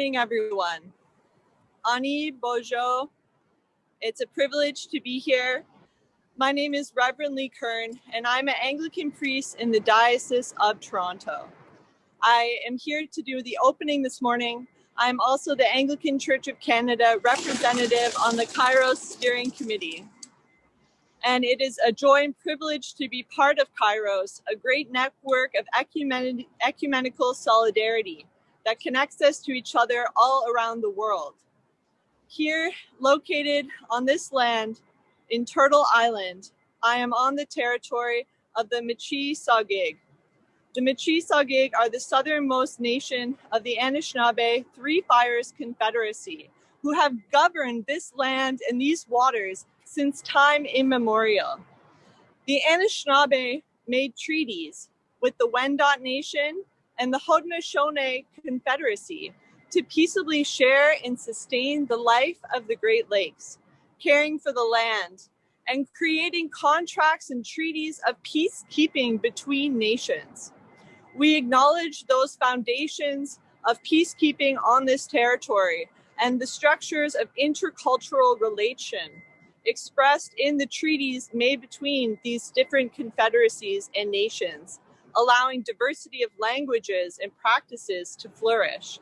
morning, everyone. Ani Bojo, it's a privilege to be here. My name is Reverend Lee Kern, and I'm an Anglican priest in the Diocese of Toronto. I am here to do the opening this morning. I'm also the Anglican Church of Canada representative on the Kairos Steering Committee. And it is a joy and privilege to be part of Kairos, a great network of ecumen ecumenical solidarity that connects us to each other all around the world. Here, located on this land in Turtle Island, I am on the territory of the Michi Sagig. The Michi Sagig are the southernmost nation of the Anishinaabe Three Fires Confederacy, who have governed this land and these waters since time immemorial. The Anishinaabe made treaties with the Wendat Nation and the Haudenosaunee Confederacy to peaceably share and sustain the life of the Great Lakes, caring for the land, and creating contracts and treaties of peacekeeping between nations. We acknowledge those foundations of peacekeeping on this territory and the structures of intercultural relation expressed in the treaties made between these different confederacies and nations allowing diversity of languages and practices to flourish.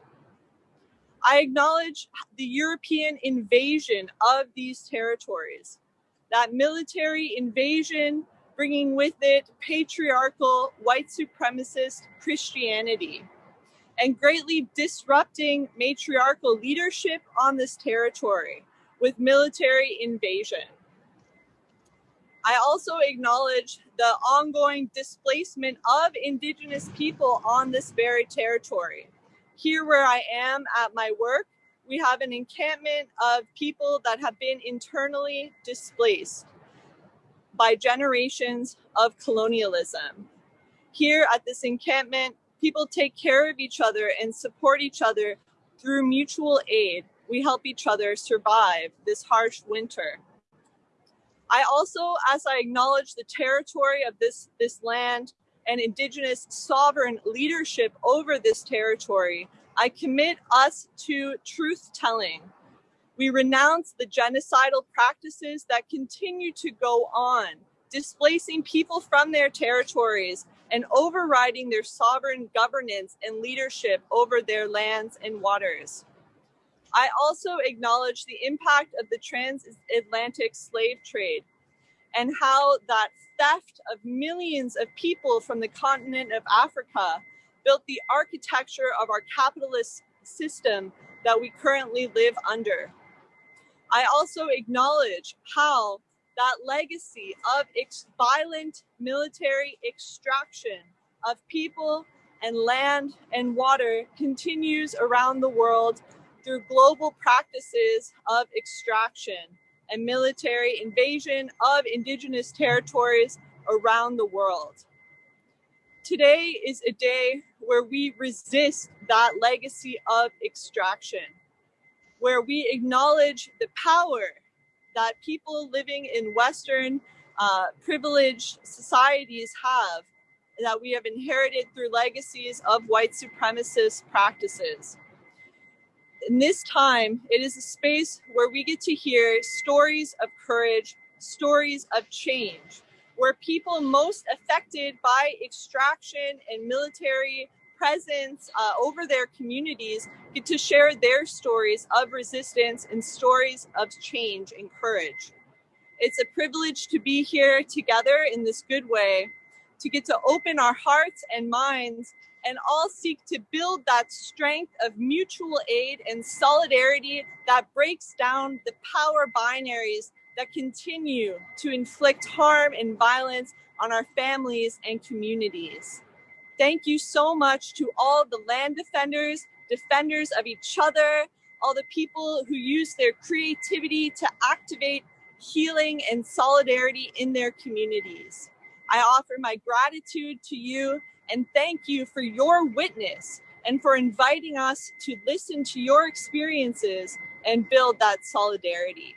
I acknowledge the European invasion of these territories, that military invasion bringing with it patriarchal white supremacist Christianity and greatly disrupting matriarchal leadership on this territory with military invasion. I also acknowledge the ongoing displacement of Indigenous people on this very territory. Here where I am at my work, we have an encampment of people that have been internally displaced by generations of colonialism. Here at this encampment, people take care of each other and support each other through mutual aid. We help each other survive this harsh winter. I also, as I acknowledge the territory of this, this land and indigenous sovereign leadership over this territory, I commit us to truth telling. We renounce the genocidal practices that continue to go on, displacing people from their territories and overriding their sovereign governance and leadership over their lands and waters. I also acknowledge the impact of the transatlantic slave trade and how that theft of millions of people from the continent of Africa built the architecture of our capitalist system that we currently live under. I also acknowledge how that legacy of violent military extraction of people and land and water continues around the world through global practices of extraction and military invasion of indigenous territories around the world. Today is a day where we resist that legacy of extraction, where we acknowledge the power that people living in Western uh, privileged societies have that we have inherited through legacies of white supremacist practices in this time, it is a space where we get to hear stories of courage, stories of change, where people most affected by extraction and military presence uh, over their communities get to share their stories of resistance and stories of change and courage. It's a privilege to be here together in this good way, to get to open our hearts and minds and all seek to build that strength of mutual aid and solidarity that breaks down the power binaries that continue to inflict harm and violence on our families and communities. Thank you so much to all the land defenders, defenders of each other, all the people who use their creativity to activate healing and solidarity in their communities. I offer my gratitude to you and thank you for your witness and for inviting us to listen to your experiences and build that solidarity.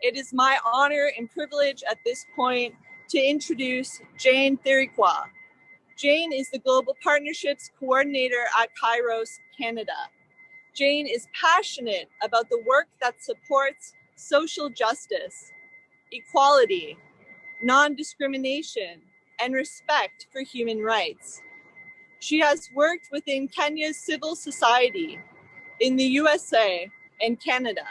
It is my honor and privilege at this point to introduce Jane Thirikwa. Jane is the Global Partnerships Coordinator at Kairos Canada. Jane is passionate about the work that supports social justice, equality, non-discrimination, and respect for human rights. She has worked within Kenya's civil society, in the USA, and Canada.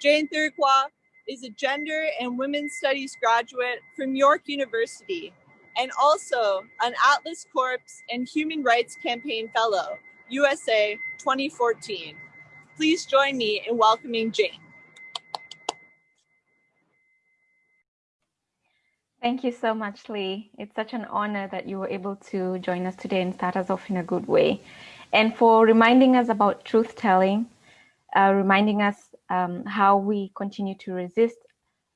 Jane Thirikwa is a gender and women's studies graduate from York University and also an Atlas Corps and Human Rights Campaign Fellow, USA 2014. Please join me in welcoming Jane. Thank you so much, Lee. It's such an honor that you were able to join us today and start us off in a good way. And for reminding us about truth telling, uh, reminding us um, how we continue to resist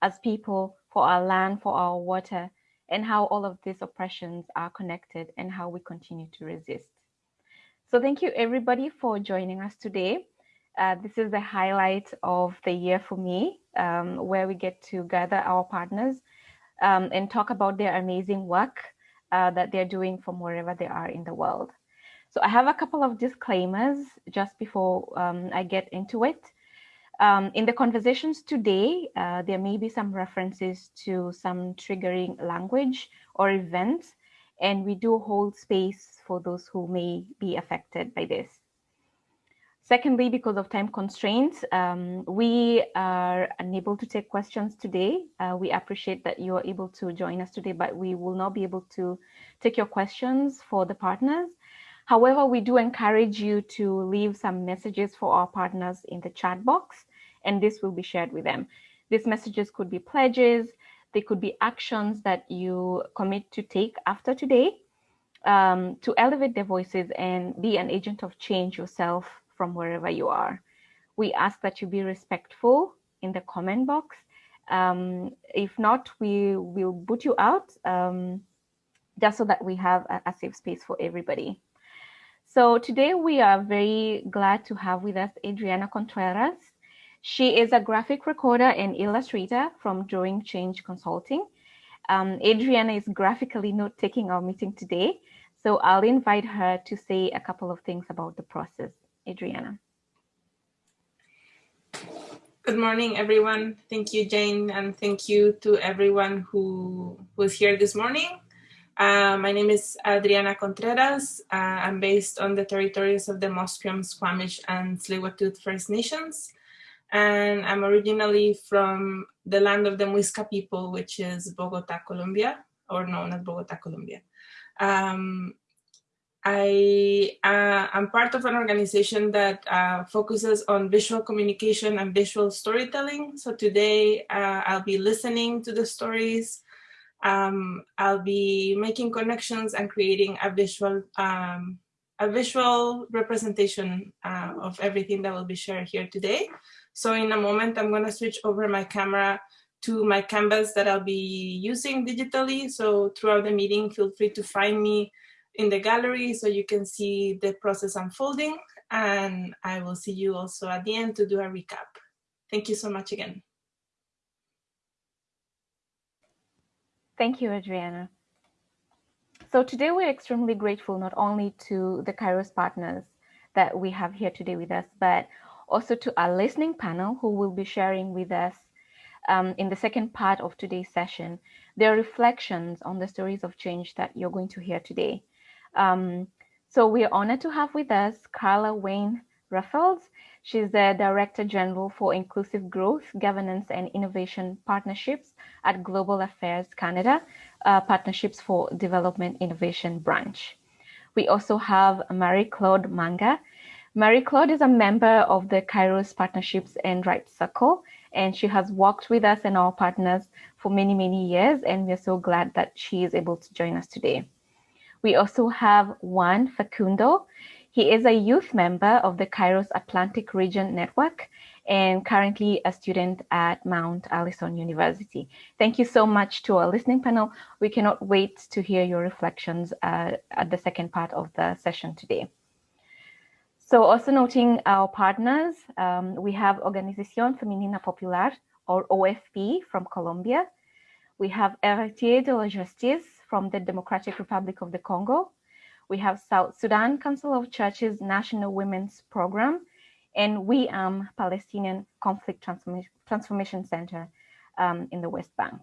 as people for our land, for our water, and how all of these oppressions are connected and how we continue to resist. So thank you everybody for joining us today. Uh, this is the highlight of the year for me, um, where we get to gather our partners um, and talk about their amazing work uh, that they're doing from wherever they are in the world. So I have a couple of disclaimers just before um, I get into it. Um, in the conversations today, uh, there may be some references to some triggering language or events, and we do hold space for those who may be affected by this. Secondly, because of time constraints, um, we are unable to take questions today. Uh, we appreciate that you are able to join us today, but we will not be able to take your questions for the partners. However, we do encourage you to leave some messages for our partners in the chat box, and this will be shared with them. These messages could be pledges, they could be actions that you commit to take after today um, to elevate their voices and be an agent of change yourself from wherever you are. We ask that you be respectful in the comment box. Um, if not, we will boot you out um, just so that we have a, a safe space for everybody. So today we are very glad to have with us Adriana Contreras. She is a graphic recorder and illustrator from Drawing Change Consulting. Um, Adriana is graphically note taking our meeting today, so I'll invite her to say a couple of things about the process. Adriana. Good morning, everyone. Thank you, Jane, and thank you to everyone who was here this morning. Uh, my name is Adriana Contreras. Uh, I'm based on the territories of the Musqueam, Squamish, and Tsleil-Waututh First Nations. And I'm originally from the land of the Muisca people, which is Bogota, Colombia, or known as Bogota, Colombia. Um, I uh, am part of an organization that uh, focuses on visual communication and visual storytelling. So today uh, I'll be listening to the stories um, I'll be making connections and creating a visual um, a visual representation uh, of everything that will be shared here today. So in a moment, I'm going to switch over my camera to my canvas that I'll be using digitally. So throughout the meeting, feel free to find me in the gallery so you can see the process unfolding. And I will see you also at the end to do a recap. Thank you so much again. Thank you, Adriana. So today we're extremely grateful not only to the Kairos partners that we have here today with us, but also to our listening panel who will be sharing with us um, in the second part of today's session, their reflections on the stories of change that you're going to hear today. Um, so we're honored to have with us Carla Wayne Raffles. She's the Director General for Inclusive Growth, Governance and Innovation Partnerships at Global Affairs Canada, uh, Partnerships for Development Innovation Branch. We also have Marie-Claude Manga. Marie-Claude is a member of the Kairos Partnerships and Rights Circle, and she has worked with us and our partners for many, many years, and we're so glad that she is able to join us today. We also have Juan Facundo. He is a youth member of the Kairos Atlantic Region Network and currently a student at Mount Allison University. Thank you so much to our listening panel. We cannot wait to hear your reflections uh, at the second part of the session today. So also noting our partners, um, we have Organización Femenina Popular, or OFP from Colombia. We have Héritier de la Justice from the Democratic Republic of the Congo. we have South Sudan Council of Churches National Women's Program, and Wi'am Palestinian Conflict Transformation, Transformation Center um, in the West Bank.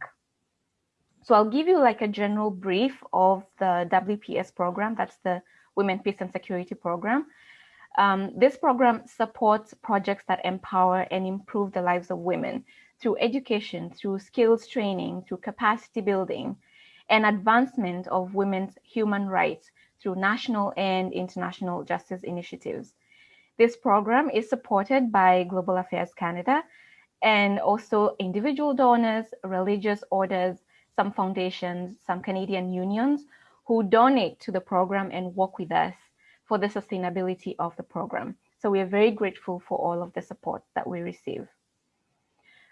So I'll give you like a general brief of the WPS program, that's the Women, Peace and Security Program. Um, this program supports projects that empower and improve the lives of women through education, through skills training, through capacity building, and advancement of women's human rights through national and international justice initiatives. This program is supported by Global Affairs Canada and also individual donors, religious orders, some foundations, some Canadian unions who donate to the program and work with us for the sustainability of the program. So we are very grateful for all of the support that we receive.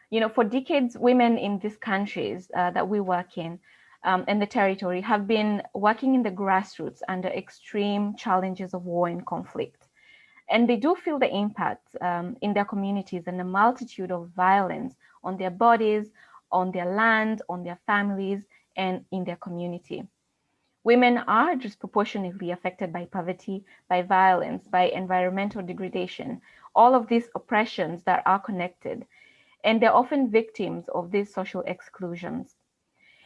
You know, for decades, women in these countries uh, that we work in um, and the territory have been working in the grassroots under extreme challenges of war and conflict. And they do feel the impact um, in their communities and the multitude of violence on their bodies, on their land, on their families, and in their community. Women are disproportionately affected by poverty, by violence, by environmental degradation, all of these oppressions that are connected, and they're often victims of these social exclusions.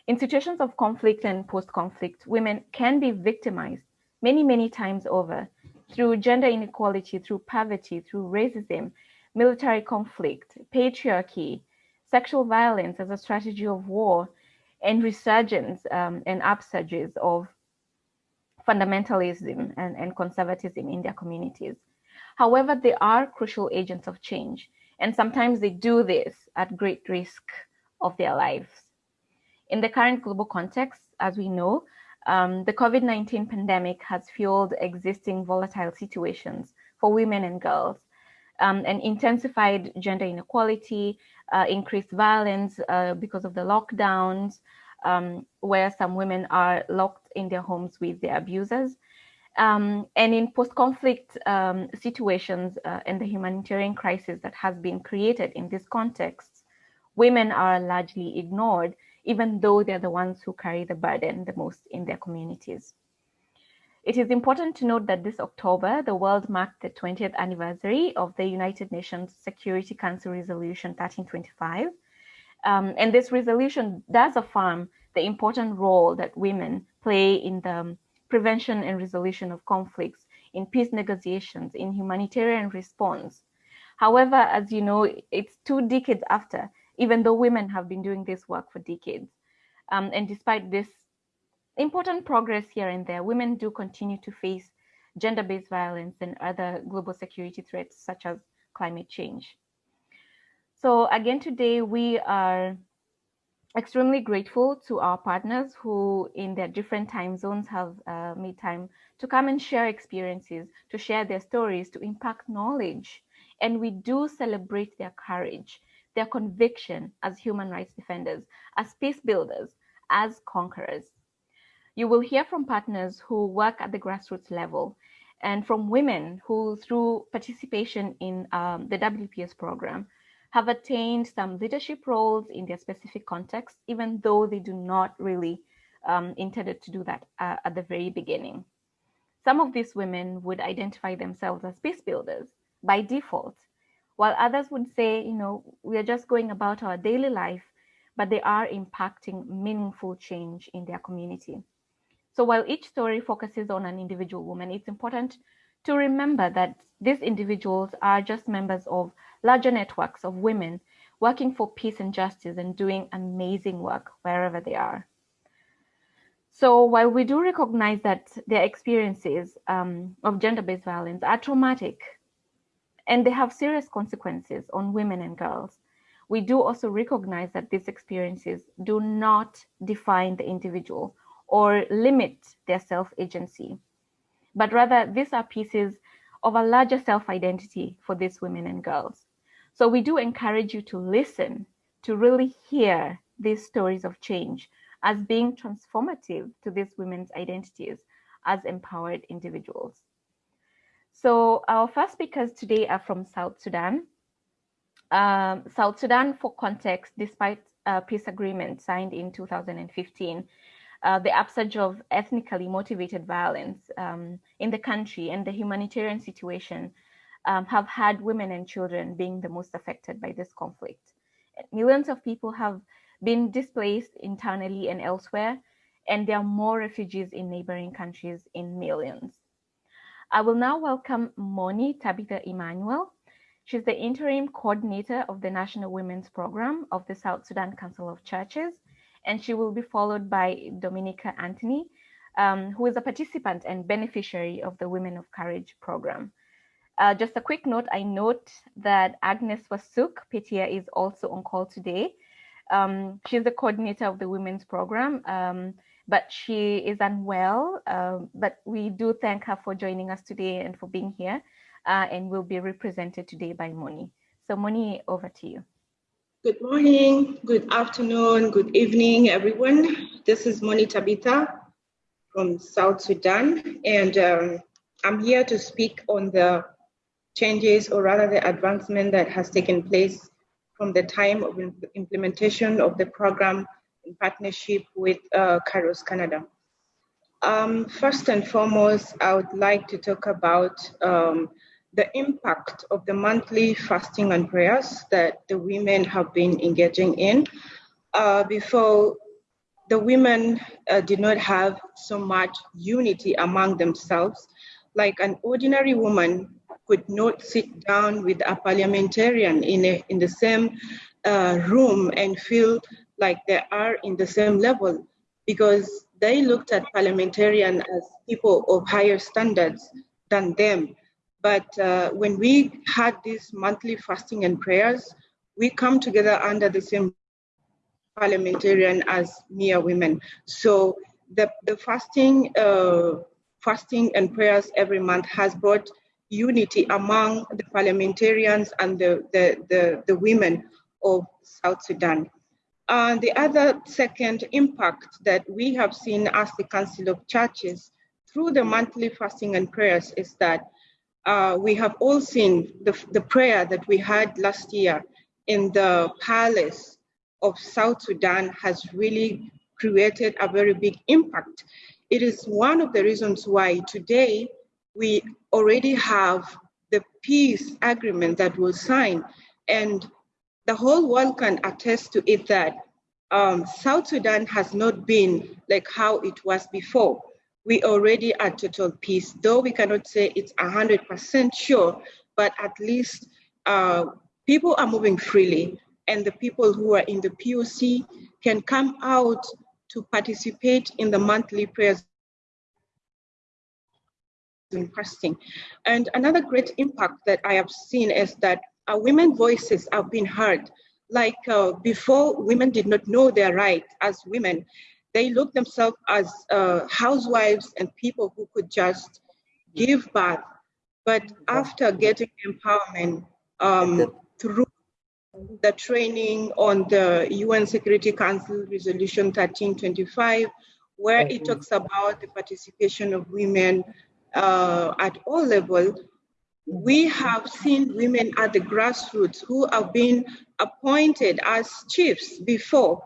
In situations of conflict and post-conflict, women can be victimized many, many times over through gender inequality, through poverty, through racism, military conflict, patriarchy, sexual violence as a strategy of war, and resurgence um, and upsurges of fundamentalism and, and conservatism in their communities. However, they are crucial agents of change, and sometimes they do this at great risk of their lives. In the current global context, as we know, um, the COVID-19 pandemic has fueled existing volatile situations for women and girls um, and intensified gender inequality, uh, increased violence uh, because of the lockdowns, um, where some women are locked in their homes with their abusers. Um, and in post-conflict um, situations uh, and the humanitarian crisis that has been created in this context, women are largely ignored, even though they're the ones who carry the burden the most in their communities. It is important to note that this October, the world marked the 20th anniversary of the United Nations Security Council Resolution 1325. Um, and this resolution does affirm the important role that women play in the prevention and resolution of conflicts, in peace negotiations, in humanitarian response. However, as you know, it's two decades after, even though women have been doing this work for decades. Um, and despite this important progress here and there, women do continue to face gender-based violence and other global security threats such as climate change. So again, today we are extremely grateful to our partners who in their different time zones have uh, made time to come and share experiences, to share their stories, to impact knowledge. And we do celebrate their courage, their conviction as human rights defenders, as peace builders, as conquerors. You will hear from partners who work at the grassroots level and from women who, through participation in um, the WPS program, have attained some leadership roles in their specific context, even though they do not really um, intended to do that uh, at the very beginning. Some of these women would identify themselves as peace builders by default, while others would say, you know, we are just going about our daily life, but they are impacting meaningful change in their community. So while each story focuses on an individual woman, it's important to remember that these individuals are just members of larger networks of women working for peace and justice and doing amazing work wherever they are. So while we do recognize that their experiences um, of gender-based violence are traumatic and they have serious consequences on women and girls, we do also recognize that these experiences do not define the individual or limit their self-agency, but rather these are pieces of a larger self-identity for these women and girls. So we do encourage you to listen, to really hear these stories of change as being transformative to these women's identities as empowered individuals. So our first speakers today are from South Sudan. Um, South Sudan, for context, despite a peace agreement signed in 2015, uh, the upsurge of ethnically motivated violence um, in the country and the humanitarian situation um, have had women and children being the most affected by this conflict. Millions of people have been displaced internally and elsewhere, and there are more refugees in neighboring countries in millions. I will now welcome Moni Tabitha Emmanuel. She's the interim coordinator of the National Women's Program of the South Sudan Council of Churches, and she will be followed by Dominica Anthony, um, who is a participant and beneficiary of the Women of Courage program. Uh, just a quick note, I note that Agnes Wasuk Petia is also on call today. Um, she's the coordinator of the women's program, um, but she is unwell. Uh, but we do thank her for joining us today and for being here, uh, and will be represented today by Moni. So Moni, over to you. Good morning, good afternoon, good evening, everyone. This is Moni Tabitha from South Sudan, and um, I'm here to speak on the changes or rather the advancement that has taken place from the time of implementation of the program in partnership with uh, Kairos Canada. Um, first and foremost, I would like to talk about um, the impact of the monthly fasting and prayers that the women have been engaging in. Uh, before, the women uh, did not have so much unity among themselves. Like an ordinary woman could not sit down with a parliamentarian in, a, in the same uh, room and feel like they are in the same level because they looked at parliamentarian as people of higher standards than them. But uh, when we had these monthly fasting and prayers, we come together under the same parliamentarian as mere women. So the, the fasting, uh, fasting and prayers every month has brought unity among the parliamentarians and the, the, the, the women of South Sudan. Uh, the other second impact that we have seen as the Council of Churches through the monthly fasting and prayers is that uh, we have all seen the, the prayer that we had last year in the palace of South Sudan has really created a very big impact. It is one of the reasons why today we already have the peace agreement that was signed. And the whole world can attest to it that um, South Sudan has not been like how it was before. We already are total peace, though we cannot say it's 100% sure, but at least uh, people are moving freely and the people who are in the POC can come out to participate in the monthly prayers interesting. And another great impact that I have seen is that uh, women voices have been heard. Like uh, before, women did not know their right as women. They looked themselves as uh, housewives and people who could just give birth. But after getting empowerment um, through the training on the UN Security Council Resolution 1325, where it talks about the participation of women uh, at all levels, we have seen women at the grassroots who have been appointed as chiefs before.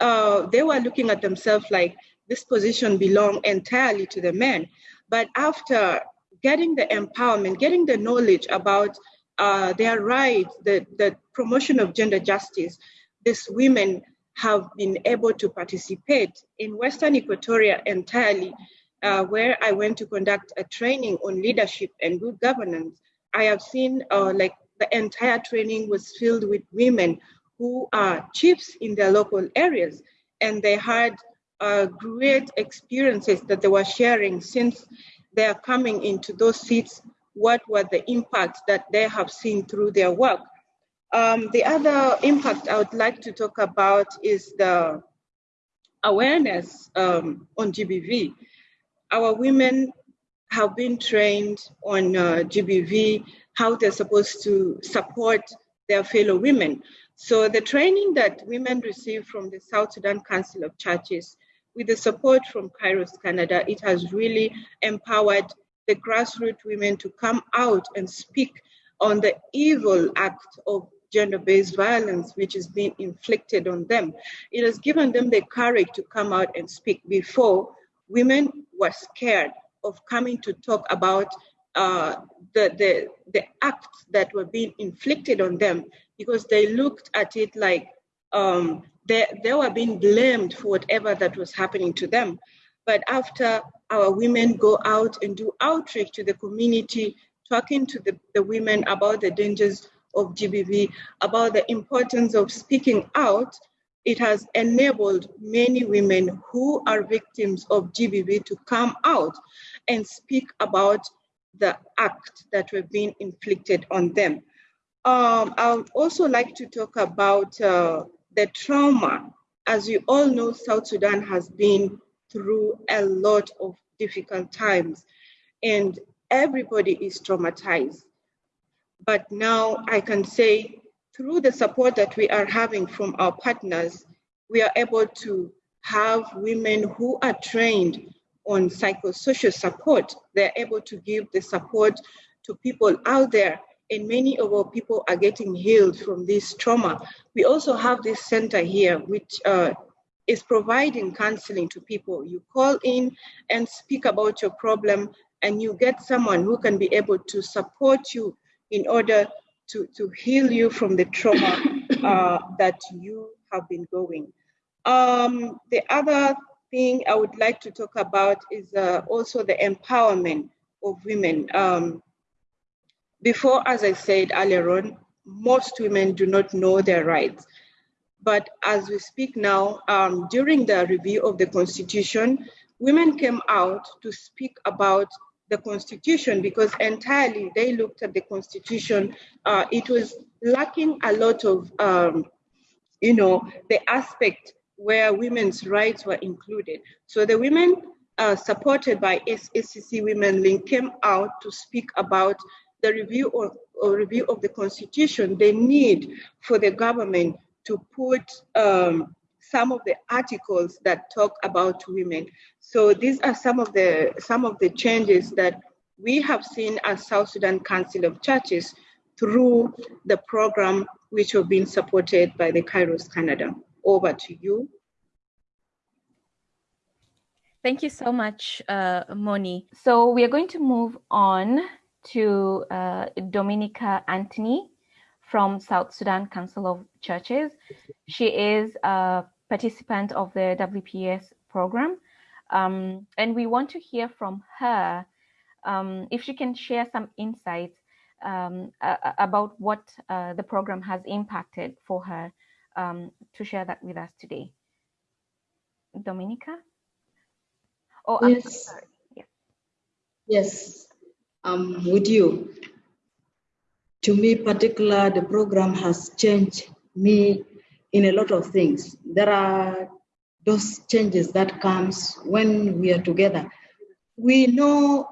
Uh, they were looking at themselves like this position belonged entirely to the men. But after getting the empowerment, getting the knowledge about uh, their rights, the, the promotion of gender justice, these women have been able to participate in Western Equatoria entirely uh, where I went to conduct a training on leadership and good governance, I have seen uh, like the entire training was filled with women who are chiefs in their local areas. And they had uh, great experiences that they were sharing since they are coming into those seats, what were the impacts that they have seen through their work. Um, the other impact I would like to talk about is the awareness um, on GBV our women have been trained on uh, GBV, how they're supposed to support their fellow women. So the training that women receive from the South Sudan Council of Churches, with the support from Kairos Canada, it has really empowered the grassroots women to come out and speak on the evil act of gender-based violence which is being inflicted on them. It has given them the courage to come out and speak. Before, women were scared of coming to talk about uh, the, the, the acts that were being inflicted on them because they looked at it like um, they, they were being blamed for whatever that was happening to them. But after our women go out and do outreach to the community, talking to the, the women about the dangers of GBV, about the importance of speaking out, it has enabled many women who are victims of GBV to come out and speak about the act that were being inflicted on them. Um, I would also like to talk about uh, the trauma. As you all know, South Sudan has been through a lot of difficult times and everybody is traumatized. But now I can say through the support that we are having from our partners, we are able to have women who are trained on psychosocial support. They're able to give the support to people out there and many of our people are getting healed from this trauma. We also have this center here, which uh, is providing counseling to people. You call in and speak about your problem, and you get someone who can be able to support you in order to, to heal you from the trauma uh, that you have been going. Um, the other thing I would like to talk about is uh, also the empowerment of women. Um, before, as I said earlier on, most women do not know their rights. But as we speak now, um, during the review of the Constitution, women came out to speak about the Constitution because entirely they looked at the Constitution. Uh, it was lacking a lot of, um, you know, the aspect where women's rights were included. So the women uh, supported by SCC Women Link came out to speak about the review or, or review of the constitution, they need for the government to put um, some of the articles that talk about women. So these are some of the some of the changes that we have seen as South Sudan Council of Churches through the program which have been supported by the Kairos Canada. Over to you. Thank you so much, uh, Moni. So we are going to move on to uh, Dominica Anthony from South Sudan Council of Churches. She is a participant of the WPS program. Um, and we want to hear from her um, if she can share some insights um, about what uh, the program has impacted for her um, to share that with us today. Dominica? Oh, yes. Yeah. Yes um, with you. To me, particular, the program has changed me in a lot of things. There are those changes that comes when we are together. We know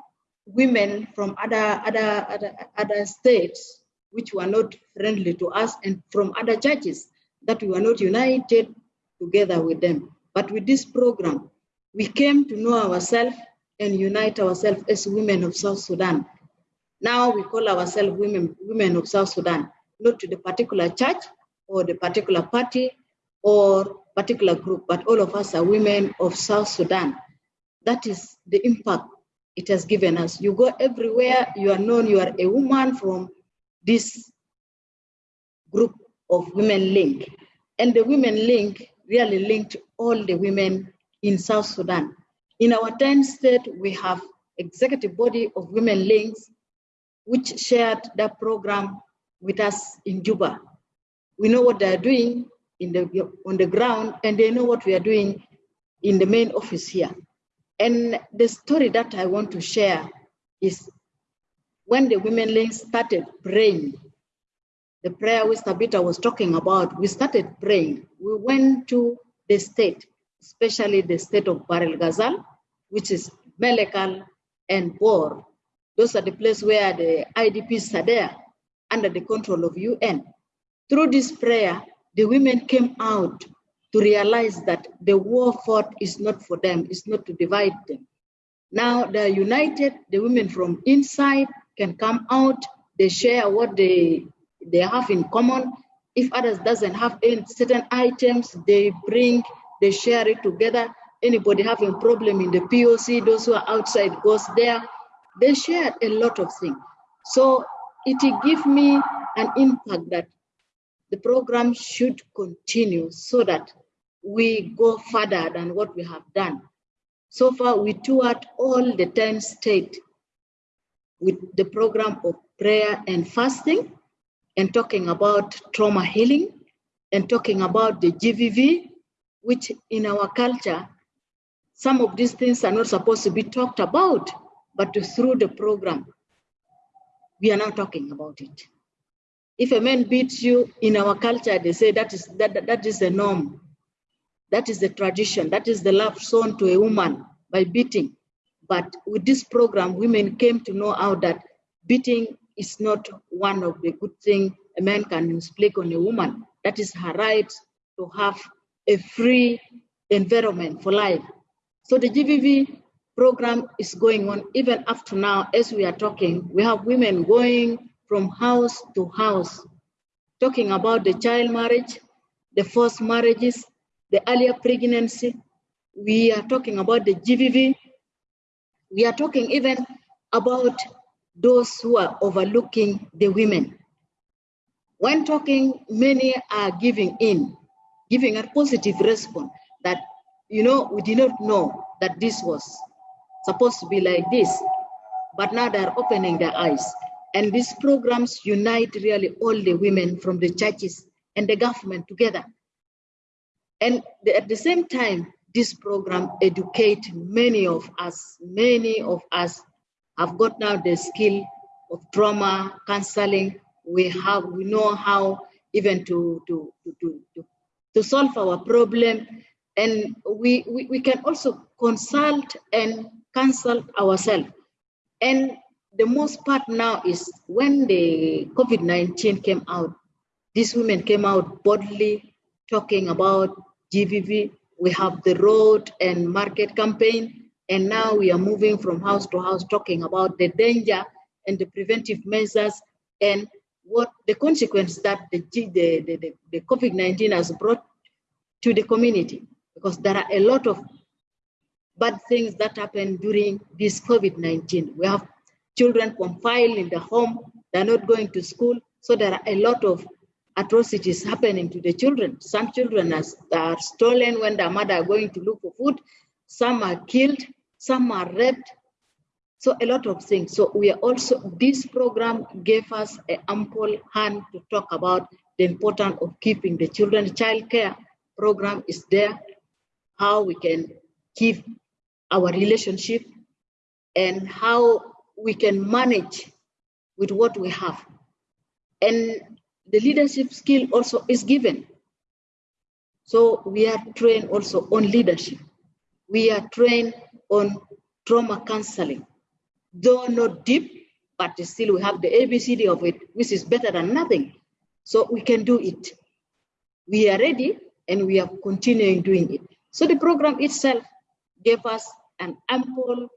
women from other other other, other states which were not friendly to us and from other churches that we were not united together with them. But with this program, we came to know ourselves and unite ourselves as women of South Sudan. Now we call ourselves women, women of South Sudan, not to the particular church or the particular party or particular group, but all of us are women of South Sudan. That is the impact it has given us. You go everywhere, you are known, you are a woman from this group of Women Link. And the Women Link really linked all the women in South Sudan. In our 10 state, we have executive body of women links, which shared that program with us in Juba. We know what they're doing in the, on the ground, and they know what we are doing in the main office here. And the story that I want to share is when the women links started praying, the prayer which Tabitha was talking about, we started praying. We went to the state, especially the state of Bahr el Ghazal, which is Malakal and Bor. Those are the places where the IDPs are there under the control of UN. Through this prayer, the women came out to realize that the war fought is not for them, it's not to divide them. Now they're united, the women from inside can come out, they share what they, they have in common, If others doesn't have any certain items, they bring, they share it together. Anybody having problem in the POC, those who are outside goes there. They share a lot of things. So it gives me an impact that the program should continue so that we go further than what we have done. So far, we toured all the 10 states with the program of prayer and fasting and talking about trauma healing and talking about the GBV, which in our culture, some of these things are not supposed to be talked about, but through the program, we are now talking about it. If a man beats you in our culture, they say that is that, that, that is the norm. That is the tradition. That is the love shown to a woman by beating. But with this program, women came to know how that beating is not one of the good things a man can inflict on a woman. That is her right to have a free environment for life. So the GBV program is going on even up to now as we are talking. We have women going from house to house, talking about the child marriage, the forced marriages, the earlier pregnancy. We are talking about the GBV. We are talking even about those who are overlooking the women. When talking, many are giving in, giving a positive response that, you know, we did not know that this was supposed to be like this, but now they're opening their eyes. And these programs unite really all the women from the churches and the government together. And at the same time, this program educate many of us, many of us have got now the skill of trauma counseling. We have, we know how even to, to, to, to, to solve our problem. And we, we, we can also consult and counsel ourselves. And the most part now is when the COVID-19 came out, these women came out boldly talking about GBV. We have the road and market campaign, and now we are moving from house to house talking about the danger and the preventive measures and what the consequence that the, the, the, the COVID-19 has brought to the community. Because there are a lot of bad things that happen during this COVID-19. We have children confined in the home, they're not going to school. So there are a lot of atrocities happening to the children. Some children are, are stolen when their mother are going to look for food. Some are killed, some are raped. So a lot of things. So we are also, this program gave us an ample hand to talk about the importance of keeping the children. Child care program is there, how we can keep our relationship and how we can manage with what we have. And the leadership skill also is given. So we are trained also on leadership. We are trained on trauma counseling. Though not deep, but still we have the ABCD of it, which is better than nothing. So we can do it. We are ready and we are continuing doing it. So the program itself gave us an ample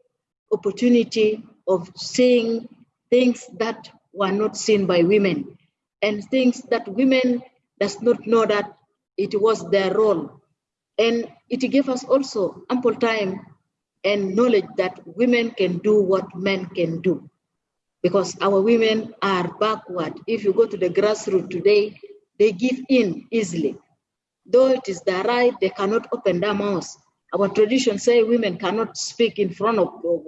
opportunity of seeing things that were not seen by women and things that women does not know that it was their role. And it gave us also ample time and knowledge that women can do what men can do. Because our women are backward. If you go to the grassroots today, they give in easily. Though it is their right, they cannot open their mouths our tradition say women cannot speak in front of, of,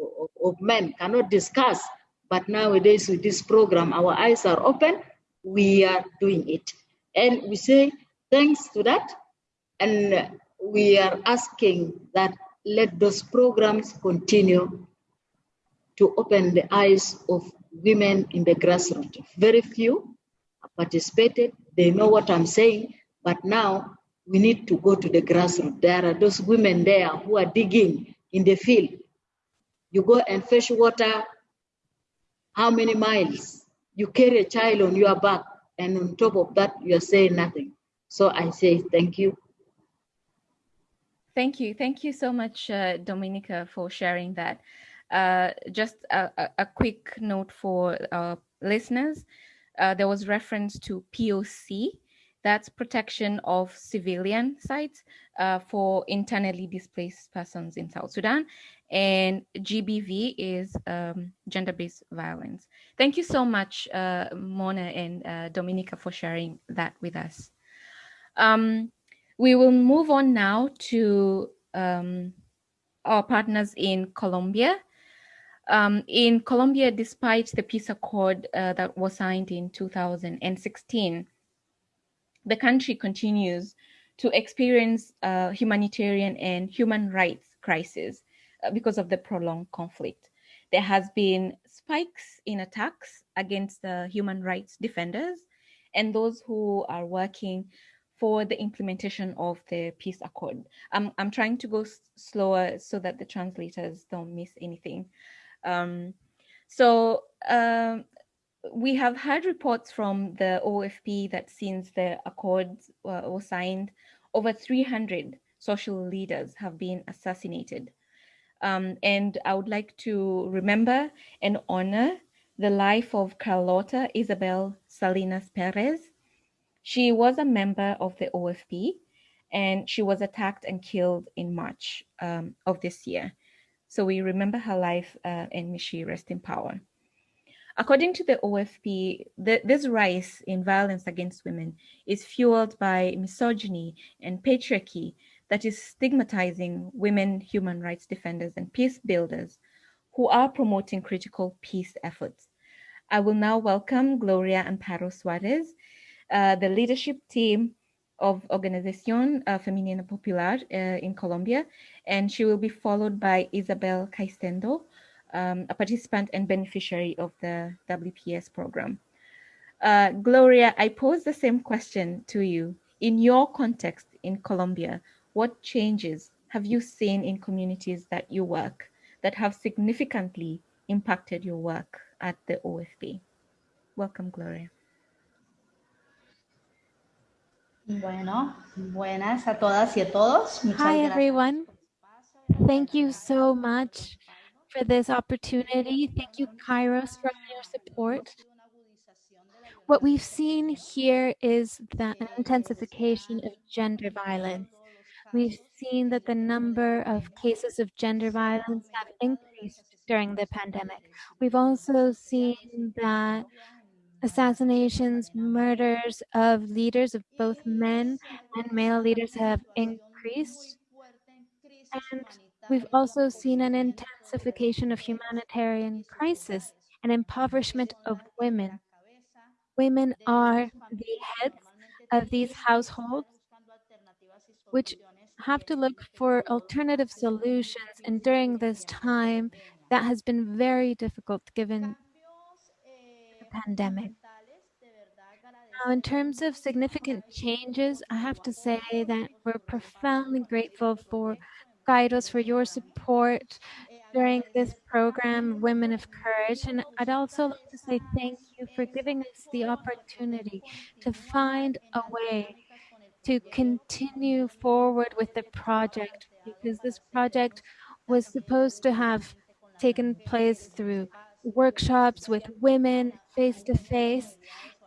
of men, cannot discuss. But nowadays with this program, our eyes are open, we are doing it. And we say thanks to that. And we are asking that let those programs continue to open the eyes of women in the grassroots. Very few participated, they know what I'm saying, but now we need to go to the grassroots. There are those women there who are digging in the field. You go and fetch water, how many miles? You carry a child on your back, and on top of that, you are saying nothing. So I say thank you. Thank you. Thank you so much, uh, Dominica, for sharing that. Uh, just a, a, quick note for listeners. Uh, there was reference to POC, That's protection of civilian sites uh, for internally displaced persons in South Sudan. And GBV is um, gender-based violence. Thank you so much, uh, Mona and uh, Dominica for sharing that with us. Um, we will move on now to um, our partners in Colombia. Um, in Colombia, despite the peace accord uh, that was signed in 2016, the country continues to experience uh, humanitarian and human rights crisis uh, because of the prolonged conflict. There has been spikes in attacks against the human rights defenders and those who are working for the implementation of the peace accord. I'm, I'm trying to go slower so that the translators don't miss anything. Um, so um, we have had reports from the OFP that since the accords uh, were signed, over 300 social leaders have been assassinated. Um, and I would like to remember and honor the life of Carlota Isabel Salinas Perez. She was a member of the OFP and she was attacked and killed in March um, of this year. So we remember her life uh, and may she rest in power. According to the OFP, the, this rise in violence against women is fueled by misogyny and patriarchy that is stigmatizing women human rights defenders and peace builders who are promoting critical peace efforts. I will now welcome Gloria Amparo Suarez, uh, the leadership team of Organización uh, Femenina Popular uh, in Colombia, and she will be followed by Isabel Caistendo, um, a participant and beneficiary of the WPS program. Uh, Gloria, I pose the same question to you. In your context in Colombia, what changes have you seen in communities that you work that have significantly impacted your work at the OFP? Welcome, Gloria. Bueno, buenas a todas y a todos. Muchas Hi, everyone. Thank you so much for this opportunity. Thank you, Kairos, for your support. What we've seen here is the intensification of gender violence. We've seen that the number of cases of gender violence have increased during the pandemic. We've also seen that assassinations, murders of leaders of both men and male leaders have increased. And we've also seen an intensification of humanitarian crisis and impoverishment of women. Women are the heads of these households, which have to look for alternative solutions. And during this time, that has been very difficult given the pandemic. Now, in terms of significant changes, I have to say that we're profoundly grateful for Kairos for your support during this program, Women of Courage. And I'd also like to say thank you for giving us the opportunity to find a way to continue forward with the project because this project was supposed to have taken place through workshops with women face to face.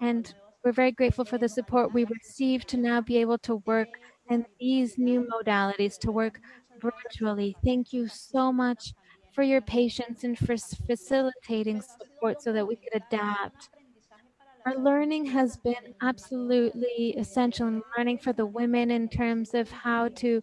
And we're very grateful for the support we received to now be able to work in these new modalities, to work virtually. Thank you so much for your patience and for facilitating support so that we could adapt. Our learning has been absolutely essential in learning for the women in terms of how to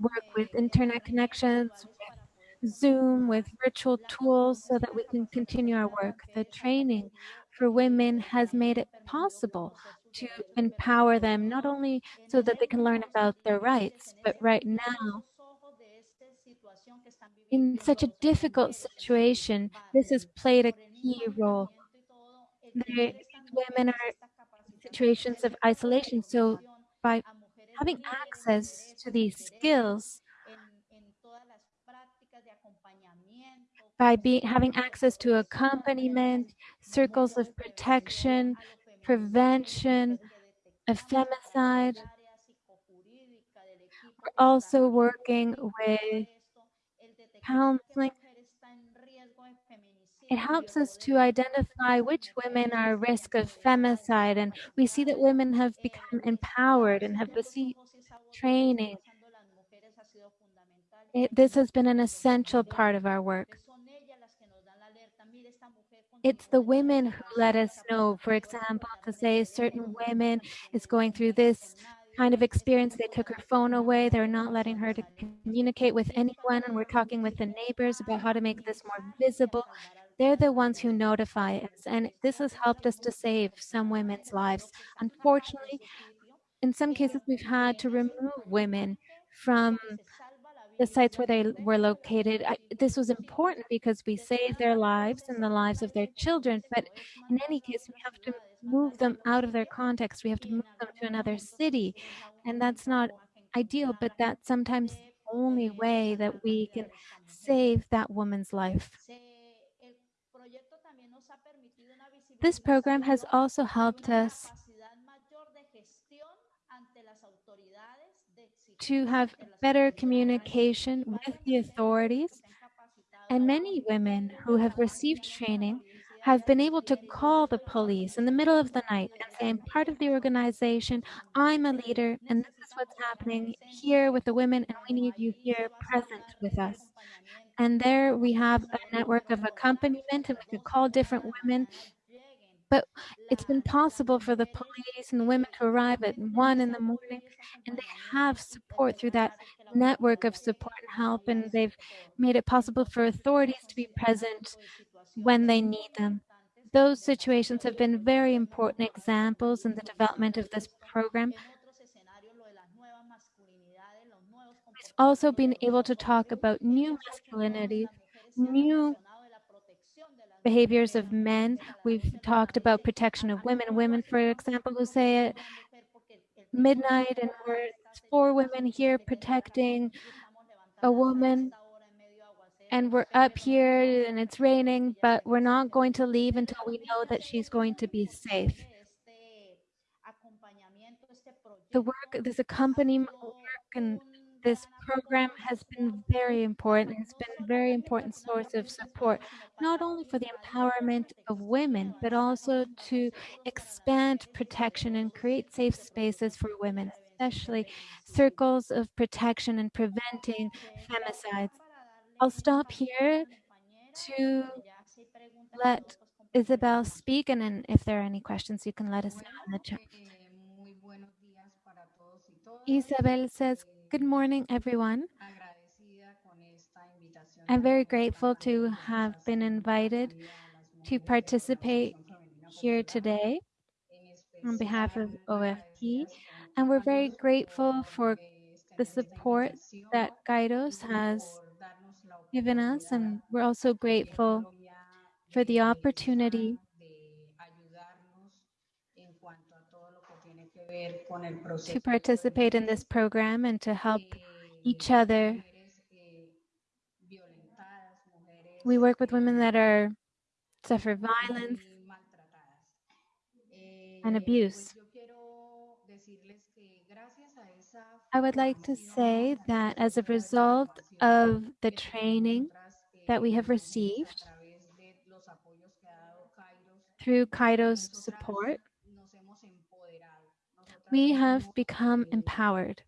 work with internet connections, with Zoom, with virtual tools so that we can continue our work. The training for women has made it possible to empower them, not only so that they can learn about their rights, but right now, in such a difficult situation, this has played a key role. The women are in situations of isolation, so by having access to these skills, by being having access to accompaniment, circles of protection, prevention of femicide. We're also working with counseling it helps us to identify which women are at risk of femicide, and we see that women have become empowered and have received training. It, this has been an essential part of our work. It's the women who let us know, for example, to say a certain woman is going through this kind of experience. They took her phone away. They're not letting her to communicate with anyone. And we're talking with the neighbors about how to make this more visible. They're the ones who notify us. And this has helped us to save some women's lives. Unfortunately, in some cases, we've had to remove women from the sites where they were located. I, this was important because we saved their lives and the lives of their children. But in any case, we have to move them out of their context. We have to move them to another city. And that's not ideal, but that's sometimes the only way that we can save that woman's life. This program has also helped us to have better communication with the authorities. And many women who have received training have been able to call the police in the middle of the night and say, I'm part of the organization, I'm a leader, and this is what's happening here with the women, and we need you here present with us. And there we have a network of accompaniment, and we can call different women but it's been possible for the police and the women to arrive at one in the morning, and they have support through that network of support and help, and they've made it possible for authorities to be present when they need them. Those situations have been very important examples in the development of this program. We've also been able to talk about new masculinity, new behaviors of men. We've talked about protection of women. Women, for example, who say at midnight and we're four women here protecting a woman and we're up here and it's raining, but we're not going to leave until we know that she's going to be safe. The work, this accompaniment work and this program has been very important. It's been a very important source of support, not only for the empowerment of women, but also to expand protection and create safe spaces for women, especially circles of protection and preventing femicides. I'll stop here to let Isabel speak, and then if there are any questions, you can let us know in the chat. Isabel says, Good morning, everyone. I'm very grateful to have been invited to participate here today on behalf of OFP. And we're very grateful for the support that Kairos has given us. And we're also grateful for the opportunity to participate in this program and to help each other. We work with women that are suffer violence and abuse. I would like to say that as a result of the training that we have received through Kairos support, we have become empowered.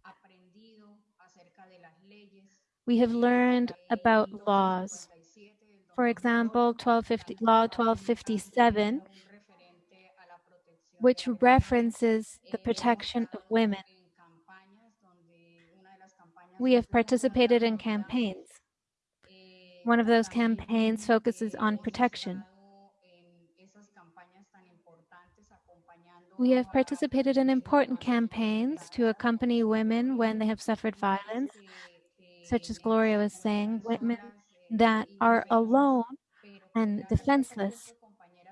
We have learned about laws. For example, 1250, Law 1257, which references the protection of women. We have participated in campaigns. One of those campaigns focuses on protection. We have participated in important campaigns to accompany women when they have suffered violence, such as Gloria was saying, women that are alone and defenseless,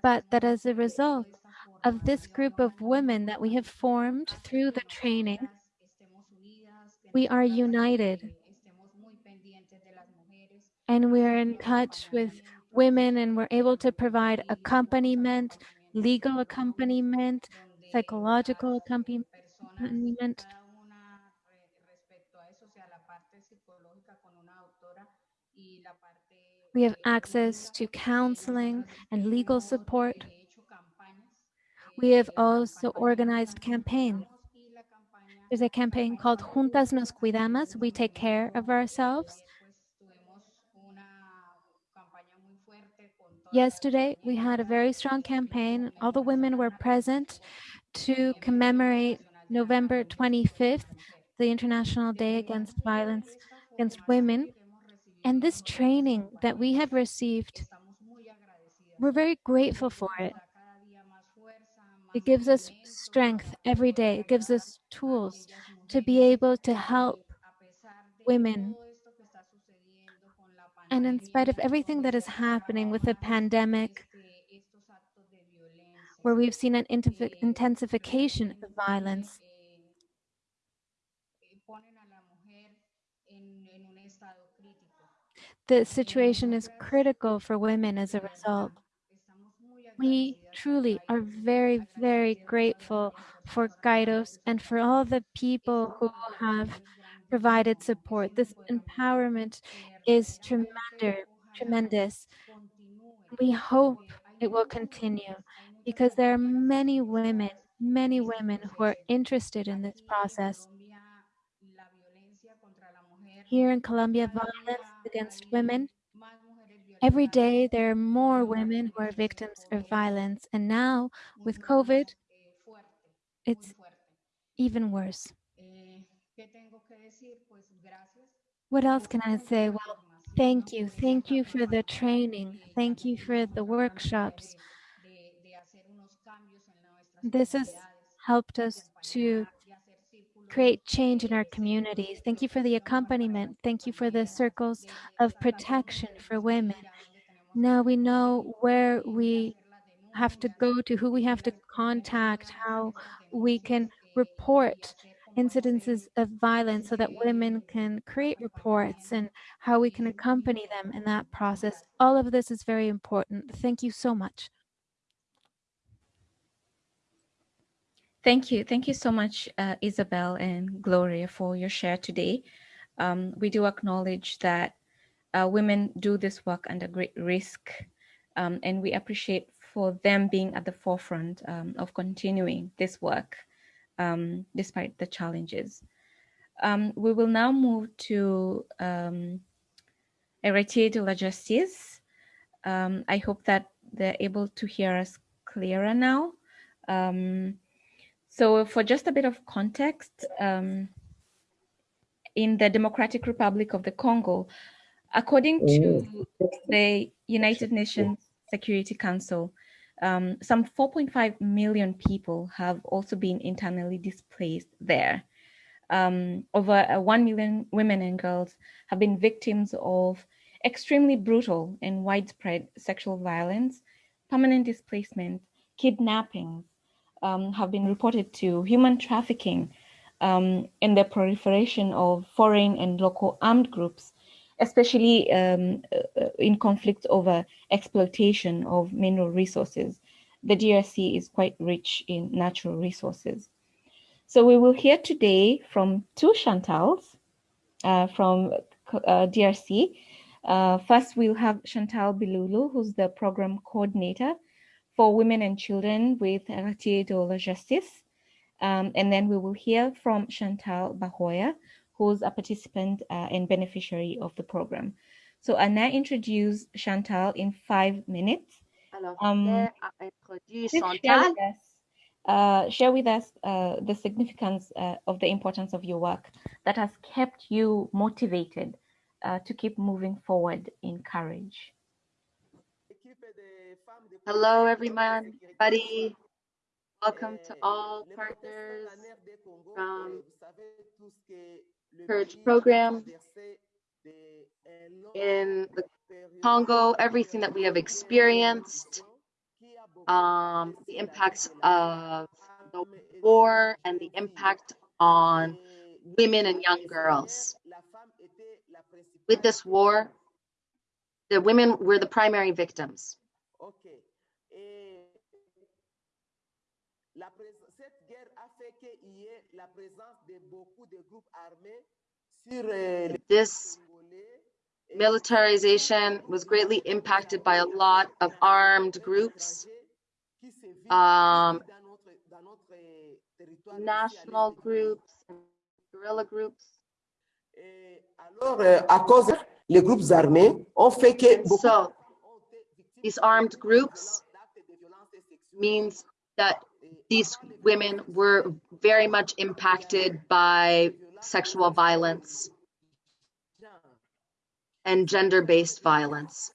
but that as a result of this group of women that we have formed through the training, we are united and we are in touch with women and we're able to provide accompaniment, legal accompaniment, psychological accompaniment. We have access to counseling and legal support. We have also organized campaigns. There's a campaign called Juntas Nos Cuidamos, We Take Care of Ourselves. Yesterday, we had a very strong campaign. All the women were present to commemorate November 25th, the International Day Against Violence Against Women. And this training that we have received, we're very grateful for it. It gives us strength every day. It gives us tools to be able to help women. And in spite of everything that is happening with the pandemic, where we've seen an intensification of violence, the situation is critical for women as a result. We truly are very, very grateful for Kairos and for all the people who have provided support. This empowerment is tremendous, tremendous. We hope it will continue because there are many women, many women who are interested in this process. Here in Colombia, violence against women Every day, there are more women who are victims of violence. And now, with COVID, it's even worse. What else can I say? Well, thank you. Thank you for the training. Thank you for the workshops. This has helped us to create change in our communities. Thank you for the accompaniment. Thank you for the circles of protection for women. Now we know where we have to go to, who we have to contact, how we can report incidences of violence so that women can create reports and how we can accompany them in that process. All of this is very important. Thank you so much. Thank you. Thank you so much, uh, Isabel and Gloria, for your share today. Um, we do acknowledge that uh, women do this work under great risk, um, and we appreciate for them being at the forefront um, of continuing this work um, despite the challenges. Um, we will now move to um, Héritier de la Justice. Um, I hope that they're able to hear us clearer now. Um, so for just a bit of context, um, in the Democratic Republic of the Congo, according to the United Nations Security Council, um, some 4.5 million people have also been internally displaced there. Um, over uh, 1 million women and girls have been victims of extremely brutal and widespread sexual violence, permanent displacement, kidnappings, um, have been reported to human trafficking um, and the proliferation of foreign and local armed groups, especially um, uh, in conflicts over exploitation of mineral resources. The DRC is quite rich in natural resources. So we will hear today from two Chantals uh, from uh, DRC. Uh, first, we'll have Chantal Bilulu, who's the program coordinator for women and children with Héritier de la Justice. Um, and then we will hear from Chantal Bahoya, who's a participant uh, and beneficiary of the program. So I now introduce Chantal in five minutes. Um, share with us, uh, share with us uh, the significance uh, of the importance of your work that has kept you motivated uh, to keep moving forward in courage. Hello, everyone, buddy. Welcome to all partners from Courage Program in the Congo, everything that we have experienced, um, the impacts of the war and the impact on women and young girls. With this war, the women were the primary victims. La cette guerre a fait qu'il y ait la présence de beaucoup de groupes armés sur euh, this militarization was greatly impacted by a lot of armed groups, um, national groups, guerrilla groups. Euh, à cause les groupes armés ont fait que beaucoup So these armed groups means that these women were very much impacted by sexual violence and gender-based violence.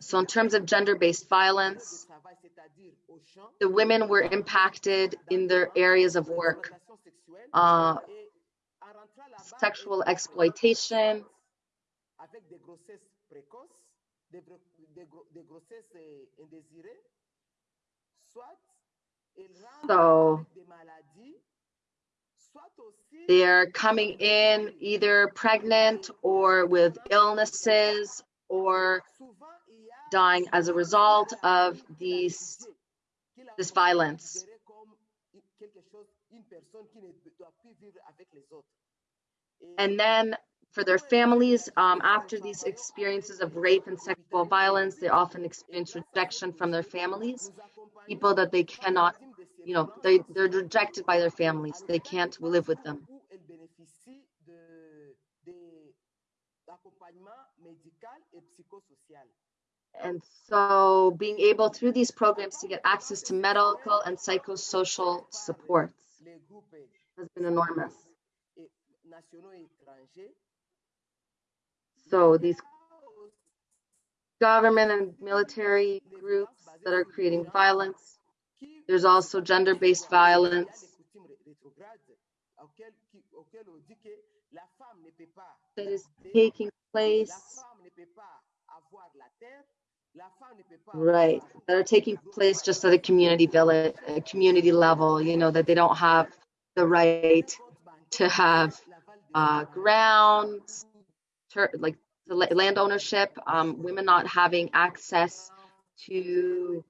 So in terms of gender-based violence, the women were impacted in their areas of work. Uh, sexual exploitation, So- avec des maladies, soit aussi they're coming in either pregnant or with illnesses or souvent il y a dying as a result of these this violence. considérait comme une- quelque chose, une personne qui ne doit plus vivre avec les autres. Et And then for their families, um, after these experiences of rape and sexual violence, they often experience rejection from their families, people that they cannot, you know, they, they're rejected by their families. They can't live with them. And so being able through these programs to get access to medical and psychosocial supports has been enormous. So these government and military groups that are creating violence. There's also y a violence. Des coutumes ré- rétrogrades auxquelles, qui- auxquelles on dit que la femme ne peut pas that is taking place, femme ne peut pas avoir la terre, la femme ne peut pas right, that are taking place just at a community village, a community level, you know, that they don't have the right to have uh, grounds, ter- like the land ownership, um, women not having access to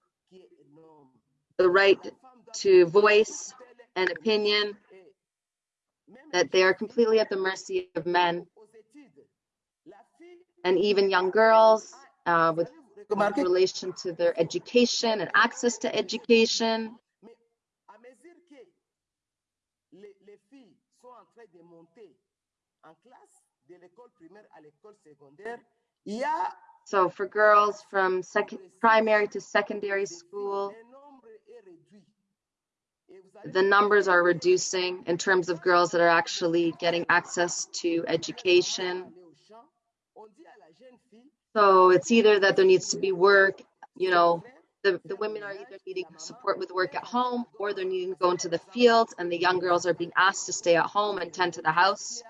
the right to voice telle an opinion, that they are completely at the mercy of men and even young girls uh, with relation to their education and access to education. Mais à mesure que les, les filles sont en train de monter en classe, de l'école primaire à l'école secondaire, il y a So for girls from second primary to secondary school, le nombre est réduit. Et vous allez the numbers are reducing in terms of girls that are actually getting access to education. aller au champ, on dit à la jeune fille, So it's either that there needs to be work, you know, the, the women are either needing support with work at home or they're needing to go into the fields and the young girls are being asked to stay at home and tend to the house.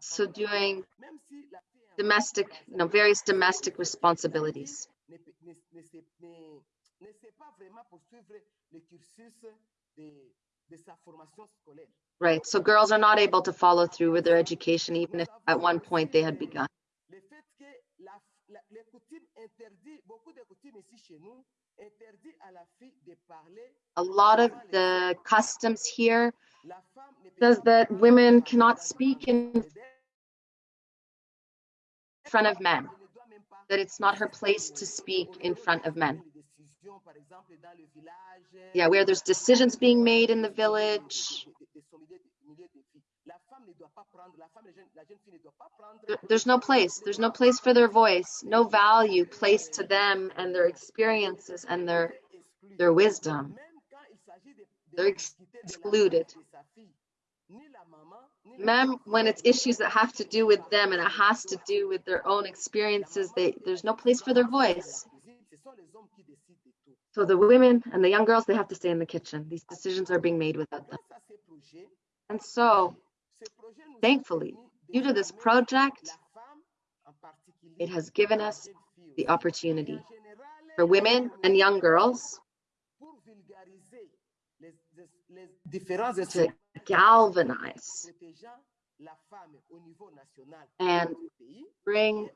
So doing Même si la fille est en domestic, you know, various domestic responsibilities. ne, peut- ne, ne, sait, ne, ne sait pas vraiment poursuivre le cursus de, de sa formation scolaire. Right. So girls are not able to follow through with their education, even if at one point they had begun. Le fait que la, la- les coutumes interdit, beaucoup de coutumes ici chez nous, interdit à la fille de parler. A lot of the customs here La femme ne peut says that women cannot speak in front of men, Elle ne doit même pas that it's not her place to speak in front of men. les décisions, par exemple, dans le village, Yeah, where there's euh, decisions being made in the village. There's no place. There's no place for their voice, no value placed to them and their experiences and their their wisdom. They're excluded. Mem, when it's issues that have to do with them and it has to do with their own experiences, they there's no place for their voice. So the women and the young girls, they have to stay in the kitchen. These decisions are being made without them. And so, thankfully, due to this project, it has given us the opportunity for women and young girls to galvanize and bring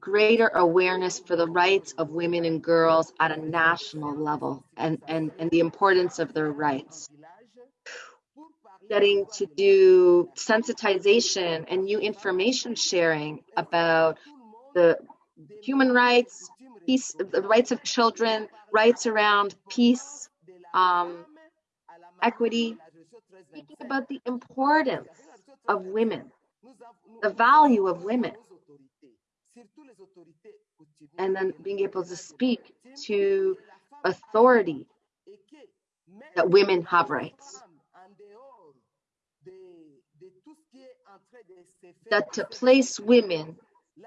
greater awareness for the rights of women and girls at a national level and, and, and the importance of their rights. Getting to do sensitization and new information sharing about the human rights, peace, the rights of children, rights around peace, um, equity, speaking about the importance of women, the value of women, and then being able to speak to authority that women have rights. That to place women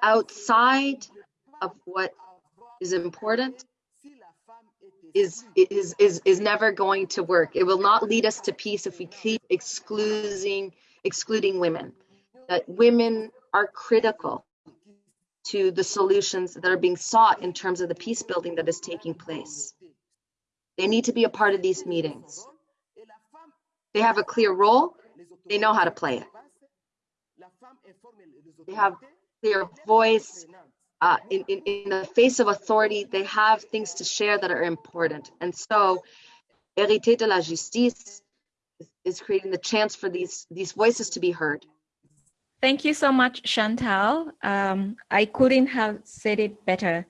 outside of what is important is is is is never going to work. It will not lead us to peace if we keep excluding excluding women. That women are critical to the solutions that are being sought in terms of the peace building that is taking place. They need to be a part of these meetings. They have a clear role. They know how to play it. They have clear voice. Uh, in, in, in the face of authority, they have things to share that are important. And so, Héritier de la Justice is, creating the chance for these, these voices to be heard. Thank you so much, Chantal. Um, I couldn't have said it better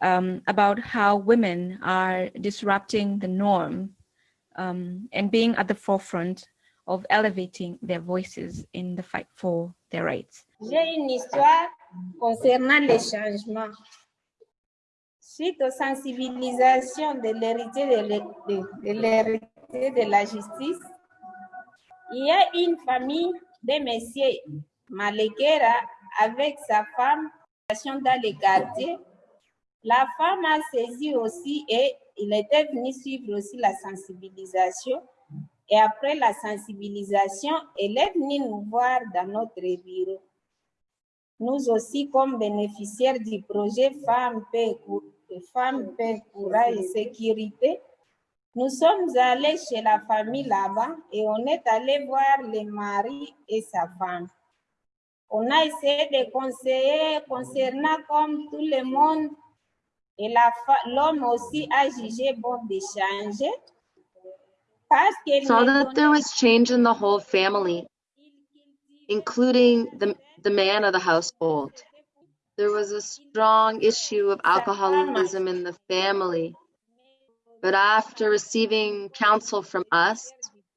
um, about how women are disrupting the norm um, and being at the forefront of elevating their voices in the fight for their rights. J'ai une histoire concernant les changements. Suite aux sensibilisations de l'héritier de, la justice, il y a une famille de messieurs Malekera avec sa femme dans les quartiers. La femme a saisi aussi et il était venu suivre aussi la sensibilisation. Et après la sensibilisation, elle est venue nous voir dans notre bureau. Nous aussi, comme bénéficiaires du projet Femmes, Paix, Femmes, Paix, Courage et Sécurité, nous sommes allés chez la famille là-bas et on est allé voir le mari et sa femme. On a essayé de conseiller concernant comme tout le monde et l'homme aussi a jugé bon d'échanger saw that there was change in the whole family, including the, the man of the household. There was a strong issue of alcoholism in the family. But after receiving counsel from us,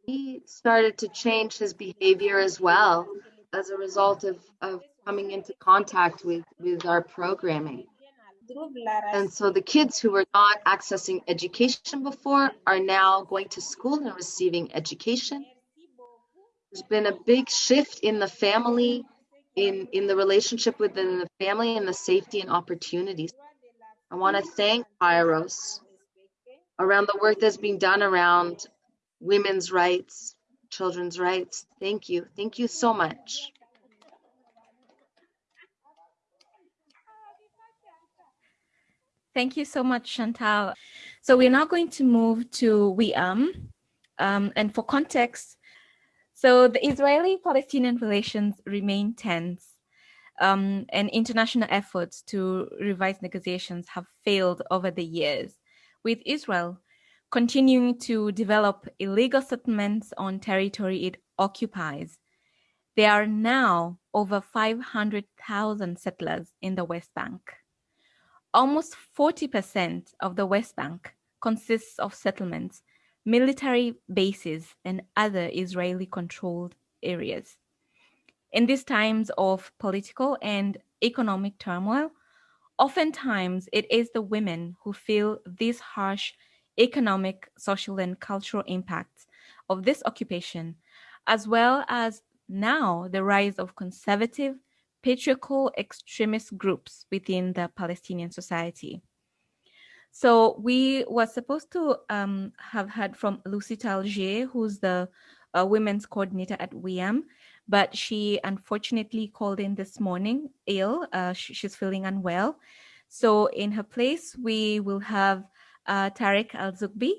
he started to change his behavior as well as a result of, of coming into contact with, with our programming. And so the kids who were not accessing education before are now going to school and receiving education. There's been a big shift in the family, in, in the relationship within the family and the safety and opportunities. I want to thank Kairos around the work that's being done around women's rights, children's rights. Thank you. Thank you so much. Thank you so much, Chantal. So we're now going to move to Wi'am. Um, and for context, so the Israeli-Palestinian relations remain tense um, and international efforts to revise negotiations have failed over the years, with Israel continuing to develop illegal settlements on territory it occupies. There are now over 500,000 settlers in the West Bank. Almost 40% of the West Bank consists of settlements, military bases, and other Israeli-controlled areas. In these times of political and economic turmoil, oftentimes it is the women who feel these harsh economic, social, and cultural impacts of this occupation, as well as now the rise of conservative patriarchal extremist groups within the Palestinian society. So we were supposed to um, have heard from Lucy Talgieh, who's the uh, women's coordinator at Wi'am, but she unfortunately called in this morning ill. Uh, she's feeling unwell. So in her place, we will have uh, Tarek Al-Zugbi.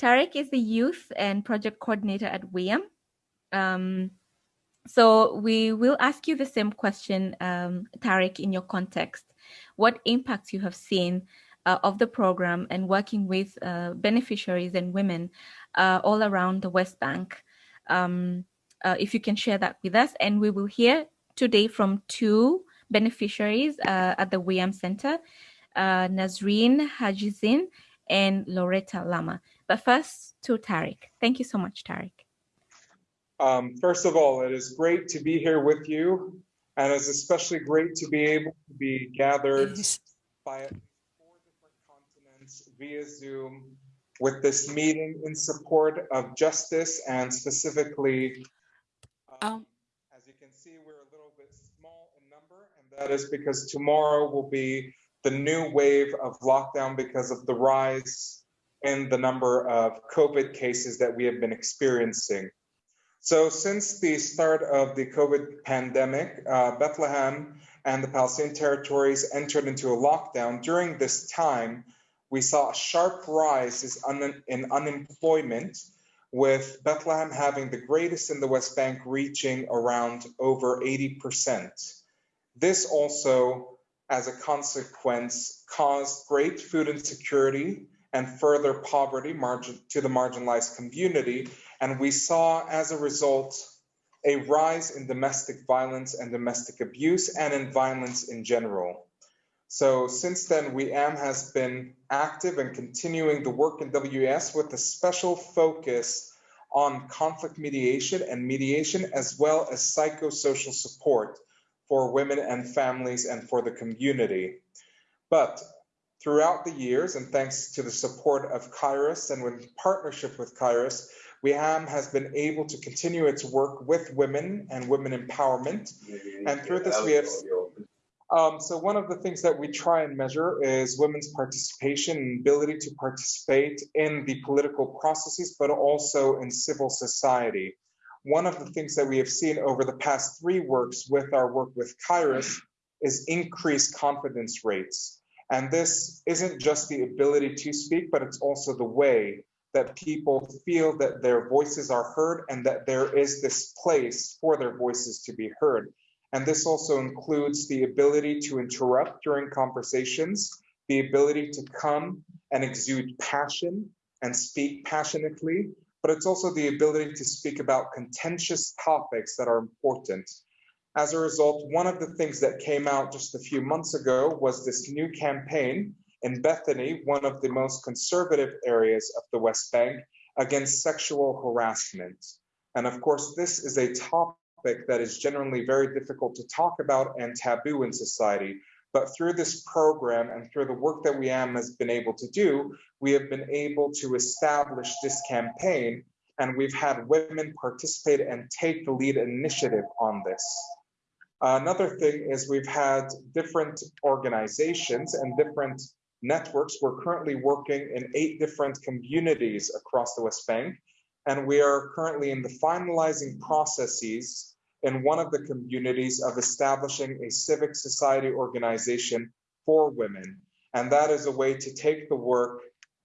Tarek is the youth and project coordinator at Wi'am. Um, so we will ask you the same question, um, Tarek, in your context. What impacts you have seen uh, of the program and working with uh, beneficiaries and women uh, all around the West Bank um, uh, if you can share that with us. And we will hear today from two beneficiaries uh, at the Wi'am Center, uh, Nazreen Hajizin and Loretta Lama. But first to Tariq. Thank you so much, Tariq. Um, first of all, it is great to be here with you, and it's especially great to be able to be gathered by four different continents via Zoom with this meeting in support of justice and specifically, um, as you can see, we're a little bit small in number, and that is because tomorrow will be the new wave of lockdown because of the rise in the number of COVID cases that we have been experiencing. So since the start of the COVID pandemic, uh, Bethlehem and the Palestinian territories entered into a lockdown. During this time, we saw a sharp rise in unemployment, with Bethlehem having the greatest in the West Bank, reaching around over 80%. This also, as a consequence, caused great food insecurity and further poverty margin, to the marginalized community. And we saw, as a result, a rise in domestic violence and domestic abuse and in violence in general. So since then, Wi'am has been active and continuing the work in WES with a special focus on conflict mediation and mediation, as well as psychosocial support for women and families and for the community. But throughout the years, and thanks to the support of Kairos and with partnership with Kairos, Wi'am has been able to continue its work with women and women empowerment. And through this, we have um, so one of the things that we try and measure is women's participation and ability to participate in the political processes, but also in civil society. One of the things that we have seen over the past three works with our work with Kairos is increased confidence rates. And this isn't just the ability to speak, but it's also the way that people feel that their voices are heard and that there is this place for their voices to be heard. And this also includes the ability to interrupt during conversations, the ability to come and exude passion and speak passionately, but it's also the ability to speak about contentious topics that are important. As a result, one of the things that came out just a few months ago was this new campaign in Bethany, one of the most conservative areas of the West Bank, against sexual harassment. And of course, this is a topic topic that is generally very difficult to talk about and taboo in society. But through this program and through the work that Wi'am has been able to do, we have been able to establish this campaign and we've had women participate and take the lead initiative on this. Another thing is we've had different organizations and different networks. We're currently working in eight different communities across the West Bank, and we are currently in the finalizing processes in one of the communities of establishing a civic society organization for women. And that is a way to take the work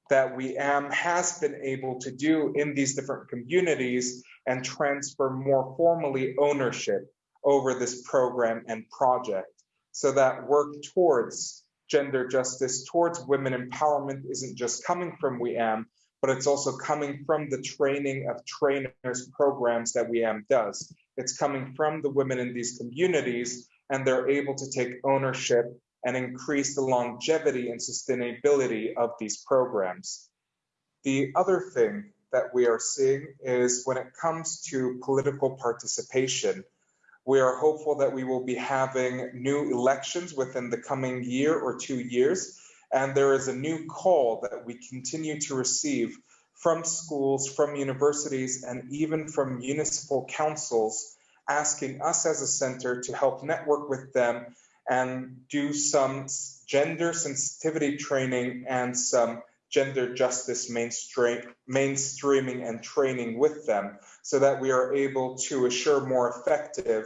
that Wi'am has been able to do in these different communities and transfer more formally ownership over this program and project so that work towards gender justice, towards women empowerment isn't just coming from Wi'am, but it's also coming from the training of trainers programs that Wi'am does. It's coming from the women in these communities, and they're able to take ownership and increase the longevity and sustainability of these programs. The other thing that we are seeing is when it comes to political participation, we are hopeful that we will be having new elections within the coming year or two years. And there is a new call that we continue to receive from schools, from universities, and even from municipal councils asking us as a center to help network with them and do some gender sensitivity training and some gender justice mainstream, mainstreaming and training with them so that we are able to assure more effective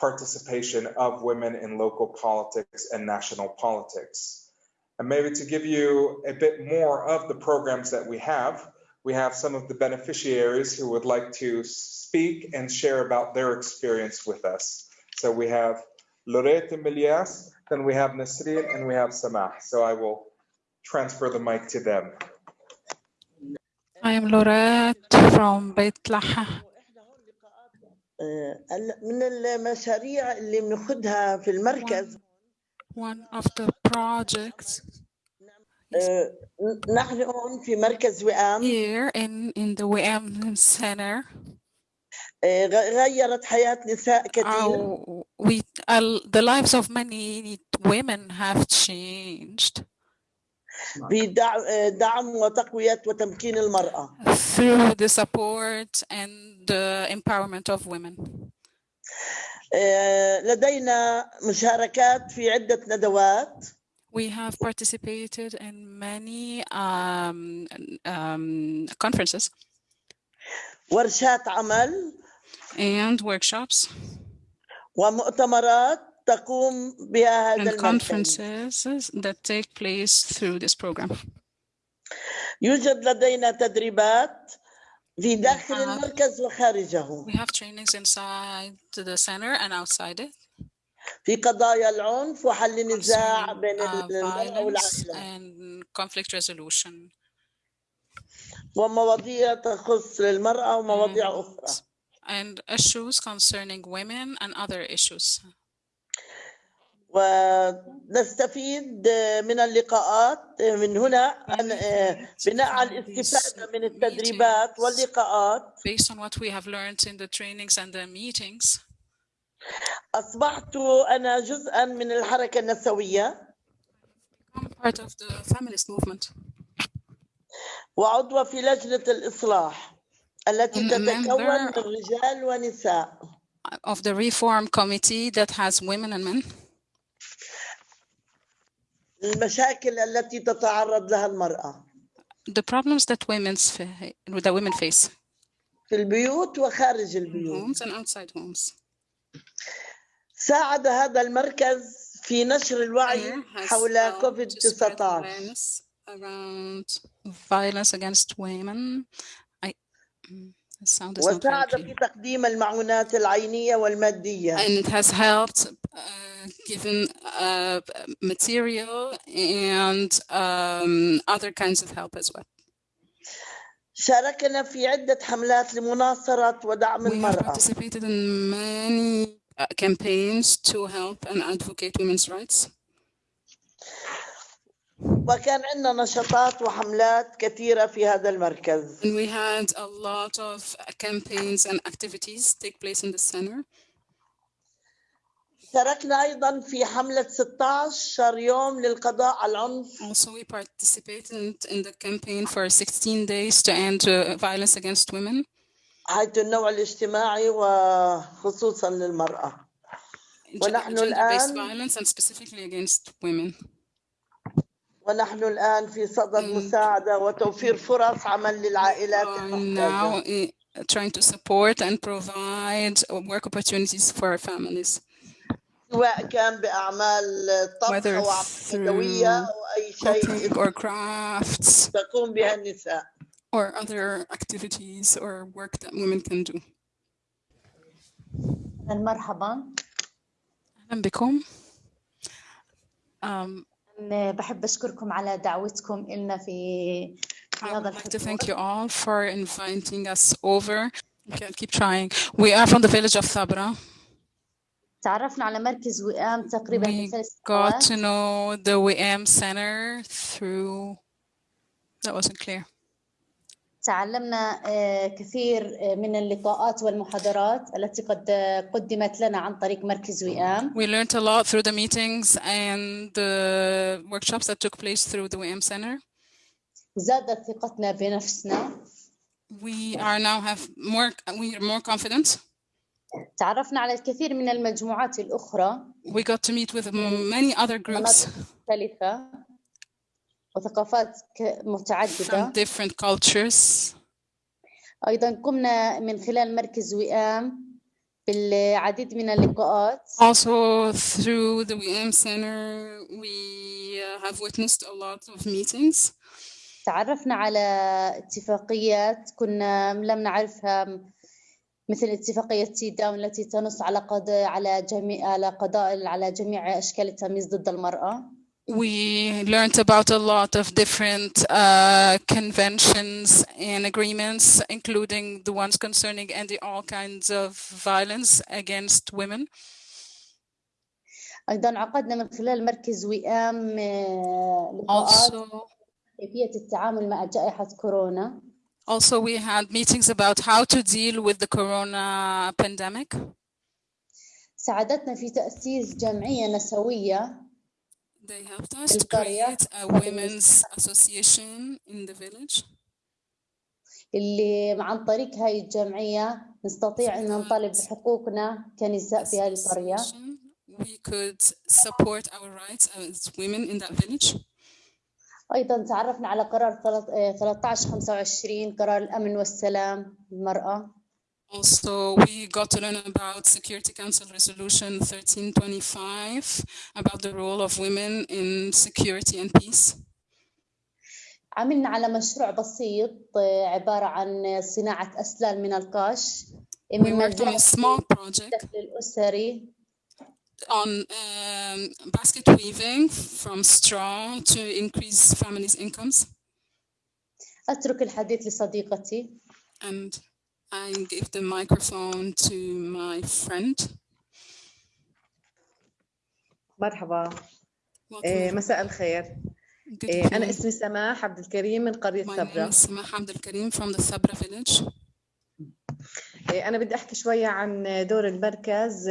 participation of women in local politics and national politics. And maybe to give you a bit more of the programs that we have, we have some of the beneficiaries who would like to speak and share about their experience with us. So we have Lorette Milias, then we have Nasreen, and we have Samah. So I will transfer the mic to them. I am Lorette from Beit Laha, آه، هلا من المشاريع اللي بناخذها في المركز One of the projects آه، نحن هون في مركز وئام here in, in the WM Center, آه، غ- غيرت حياة نساء كثير uh, we, uh, the lives of many women have changed بدعم وتقوية وتمكين المرأة through the support and the empowerment of women. آه، لدينا مشاركات في عدة ندوات We have participated in many um, um, conferences ورشات عمل and workshops ومؤتمرات تقوم بها هذا and المركز conferences that take place through this program. يوجد لدينا تدريبات في داخل have- المركز وخارجه We have trainings inside the center and outside it في قضايا العنف وحل النزاع بين uh, المرأة والعائلة and conflict resolution ومواضيع تخص المرأة ومواضيع أخرى and issues concerning women and other issues. ونستفيد من اللقاءات من هنا آه، بناء على الاستفادة من التدريبات واللقاءات. Based on what we have learned in the trainings and the meetings. أصبحت أنا جزءا من الحركة النسوية. I'm part of the feminist movement. وعضوه في لجنة الإصلاح التي تتكون من رجال ونساء. of the reform committee that has women and men. المشاكل التي تتعرض لها المرأة The problems that women's fa- that women face في البيوت وخارج البيوت homes and outside homes. ساعد هذا المركز في نشر الوعي حول كوفيد to spread 19 awareness around violence against women. I mm, sound is not very وساعد clear. في تقديم المعونات العينية والمادية and it has helped uh, given uh, material and um, other kinds of help as well. شاركنا في عدة حملات لمناصرة ودعم We have المرأة participated in many uh, campaigns to help and advocate women's rights. وكان عندنا نشاطات وحملات كثيرة في هذا المركز And we had a lot of campaigns and activities take place in the center. شاركنا أيضا في حملة 16 يوم للقضاء على العنف Also, we participated in the campaign for 16 days to end uh, violence against women. حيث النوع الاجتماعي وخصوصا للمرأة ونحن الآن violence and specifically against women. ونحن الآن في صدد مساعدة وتوفير فرص عمل للعائلات are المحتاجة now eh, trying to support and provide work opportunities for our families, سواء كان بأعمال طبخ whether أو أعمال يدوية through أو أي شيء cooking or crafts تقوم بها النساء or other activities or work that women can do. مرحبا أهلا بكم. Um, أنا بحب أشكركم على دعوتكم إلنا في في هذا like to thank you all for inviting us over. Okay, I'll keep trying. We are from the village of Sabra. تعرفنا على مركز وئام تقريبا من We ثلاث got سنوات to know the WM Center through. That wasn't clear. تعلمنا آه، كثير آه، من اللقاءات والمحاضرات التي قد قدمت لنا عن طريق مركز وئام We learned a lot through the meetings and the workshops that took place through the WM Center. زادت ثقتنا بنفسنا We are now have more. We are more confident. تعرفنا على الكثير من المجموعات الأخرى We got to meet with many other groups مختلفة وثقافات متعددة from different cultures. أيضا قمنا من خلال مركز وئام بالعديد من اللقاءات Also, through the WM Center, we uh, have witnessed a lot of meetings. تعرفنا على اتفاقيات كنا لم نعرفها مثل اتفاقية تي داون التي تنص على قضاء على جميع على قضاء على جميع أشكال التمييز ضد المرأة we learned about a lot of different uh, conventions and agreements, including the ones concerning ending all kinds of violence against women. أيضا عقدنا من خلال مركز وئام لقاءات كيفية التعامل مع جائحة كورونا. Also, we had meetings about how to deal with the corona pandemic. ساعدتنا في تأسيس جمعية نسوية They helped us to create a women's association in the village. اللي عن طريق هاي الجمعية نستطيع أن نطالب بحقوقنا كنساء في هذه القرية. We could support our rights as women in that village. أيضا تعرفنا على قرار 1325 قرار الأمن والسلام للمرأة. Also, we got to learn about Security Council Resolution 1325 about the role of women in security and peace. عملنا على مشروع بسيط عبارة عن صناعة أسلال من القش We worked on a small project الأسري on um, basket weaving from straw to increase families' incomes. أترك الحديث لصديقتي. And I give the microphone to my friend. مرحبا إيه مساء الخير إيه أنا اسمي سماح عبد الكريم من قرية ثبرة سماح عبد الكريم from the Thabra village. إيه أنا بدي أحكي شوية عن دور المركز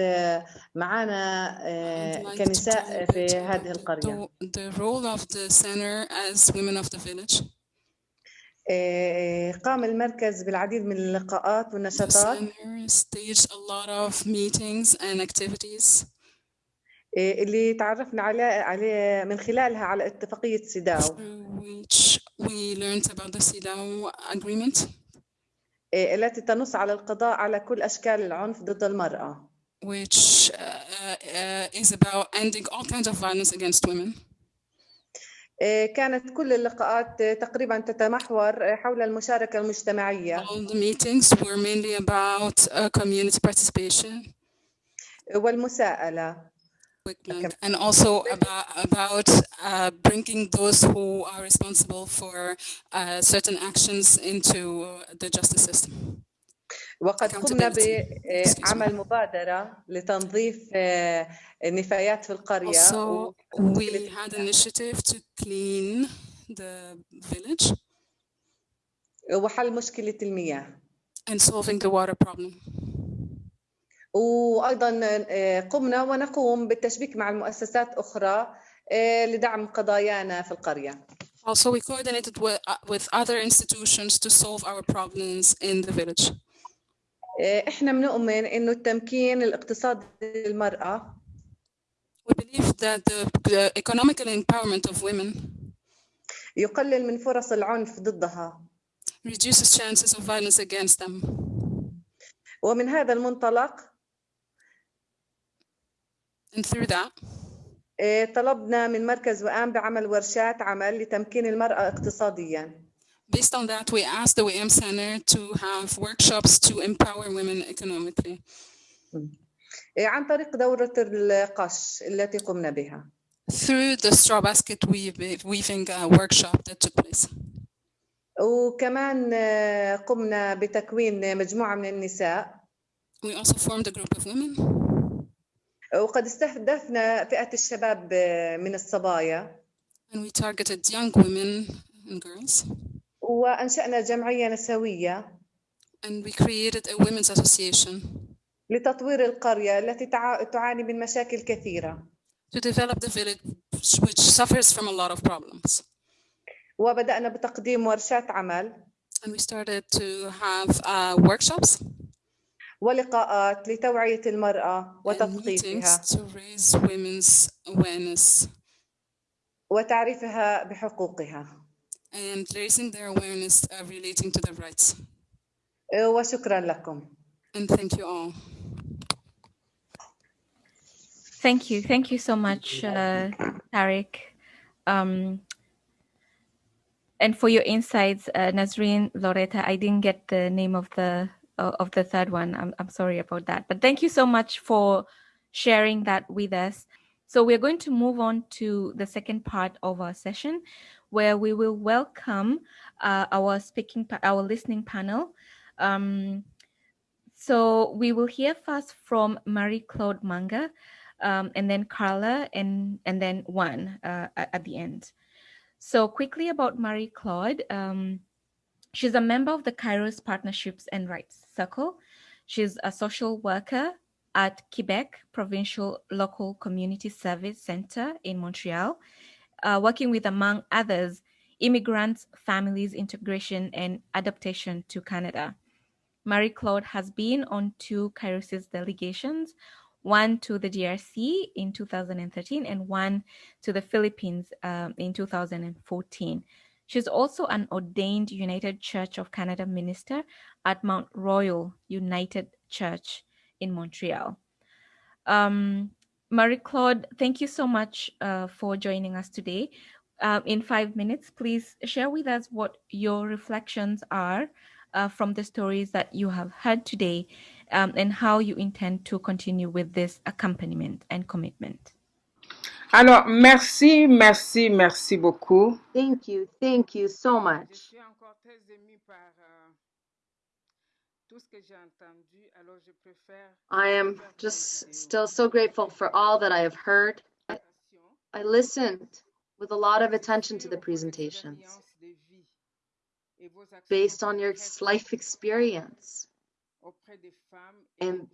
معنا كنساء في هذه القرية. The role of the center as women of the village. قام المركز بالعديد من اللقاءات والنشاطات staged a lot of meetings and activities اللي تعرفنا عليه عليه من خلالها على اتفاقية سيداو which we learned about the CEDAW agreement التي تنص على القضاء على كل أشكال العنف ضد المرأة which uh, uh, is about ending all kinds of violence against women كانت كل اللقاءات تقريبا تتمحور حول المشاركة المجتمعية. All the meetings were mainly about uh, community participation. والمساءلة. And also about, about uh, bringing those who are responsible for uh, certain actions into the justice system. وقد قمنا بعمل مبادرة لتنظيف النفايات في القرية. Also, we had an initiative to clean the village. وحل مشكلة المياه. And solving the water problem. وأيضا قمنا ونقوم بالتشبيك مع المؤسسات أخرى لدعم قضايانا في القرية. Also, we coordinated with, uh, with other institutions to solve our problems in the village. إحنا بنؤمن إنه التمكين الاقتصادي للمرأة We believe that the, economical empowerment of women يقلل من فرص العنف ضدها reduces chances of violence against them. ومن هذا المنطلق And through that, طلبنا من مركز وآم بعمل ورشات عمل لتمكين المرأة اقتصادياً. Based on that, we asked the Wi'am Center to have workshops to empower women economically. Mm. عن طريق دورة القش التي قمنا بها. Through the straw basket weaving uh, workshop that took place. وكمان uh, قمنا بتكوين مجموعة من النساء. We also formed a group of women. وقد استهدفنا فئة الشباب uh, من الصبايا. And we targeted young women and girls. وأنشأنا جمعية نسوية and we created a women's association لتطوير القرية التي تعاني من مشاكل كثيرة to develop the village which suffers from a lot of problems. وبدأنا بتقديم ورشات عمل and we started to have uh, workshops ولقاءات لتوعية المرأة وتثقيفها to raise women's awareness وتعريفها بحقوقها and raising their awareness uh, relating to their rights. وشكرا لكم. And thank you all. Thank you. Thank you so much, uh, Tariq. Um, and for your insights, uh, Nazreen, Loretta, I didn't get the name of the uh, of the third one. I'm, I'm sorry about that. But thank you so much for sharing that with us. So we're going to move on to the second part of our session, where we will welcome uh, our speaking, our listening panel. Um, so we will hear first from Marie Claude Manga, um, and then Carla, and and then Juan uh, at the end. So quickly about Marie Claude. Um, she's a member of the Kairos Partnerships and Rights Circle. She's a social worker at Quebec Provincial Local Community Service Center in Montreal, uh, working with, among others, immigrants, families, integration, and adaptation to Canada. Marie Claude has been on two Kairos delegations, one to the DRC in 2013 and one to the Philippines um, in 2014. She's also an ordained United Church of Canada minister at Mount Royal United Church in Montreal. Um, Marie Claude, thank you so much uh, for joining us today. Um, in five minutes, please share with us what your reflections are uh, from the stories that you have heard today um, and how you intend to continue with this accompaniment and commitment. Alors, merci, merci, merci beaucoup. Thank you, thank you so much. I am just still so grateful for all that I have heard. I, I listened with a lot of attention to the presentations based on your life experience and,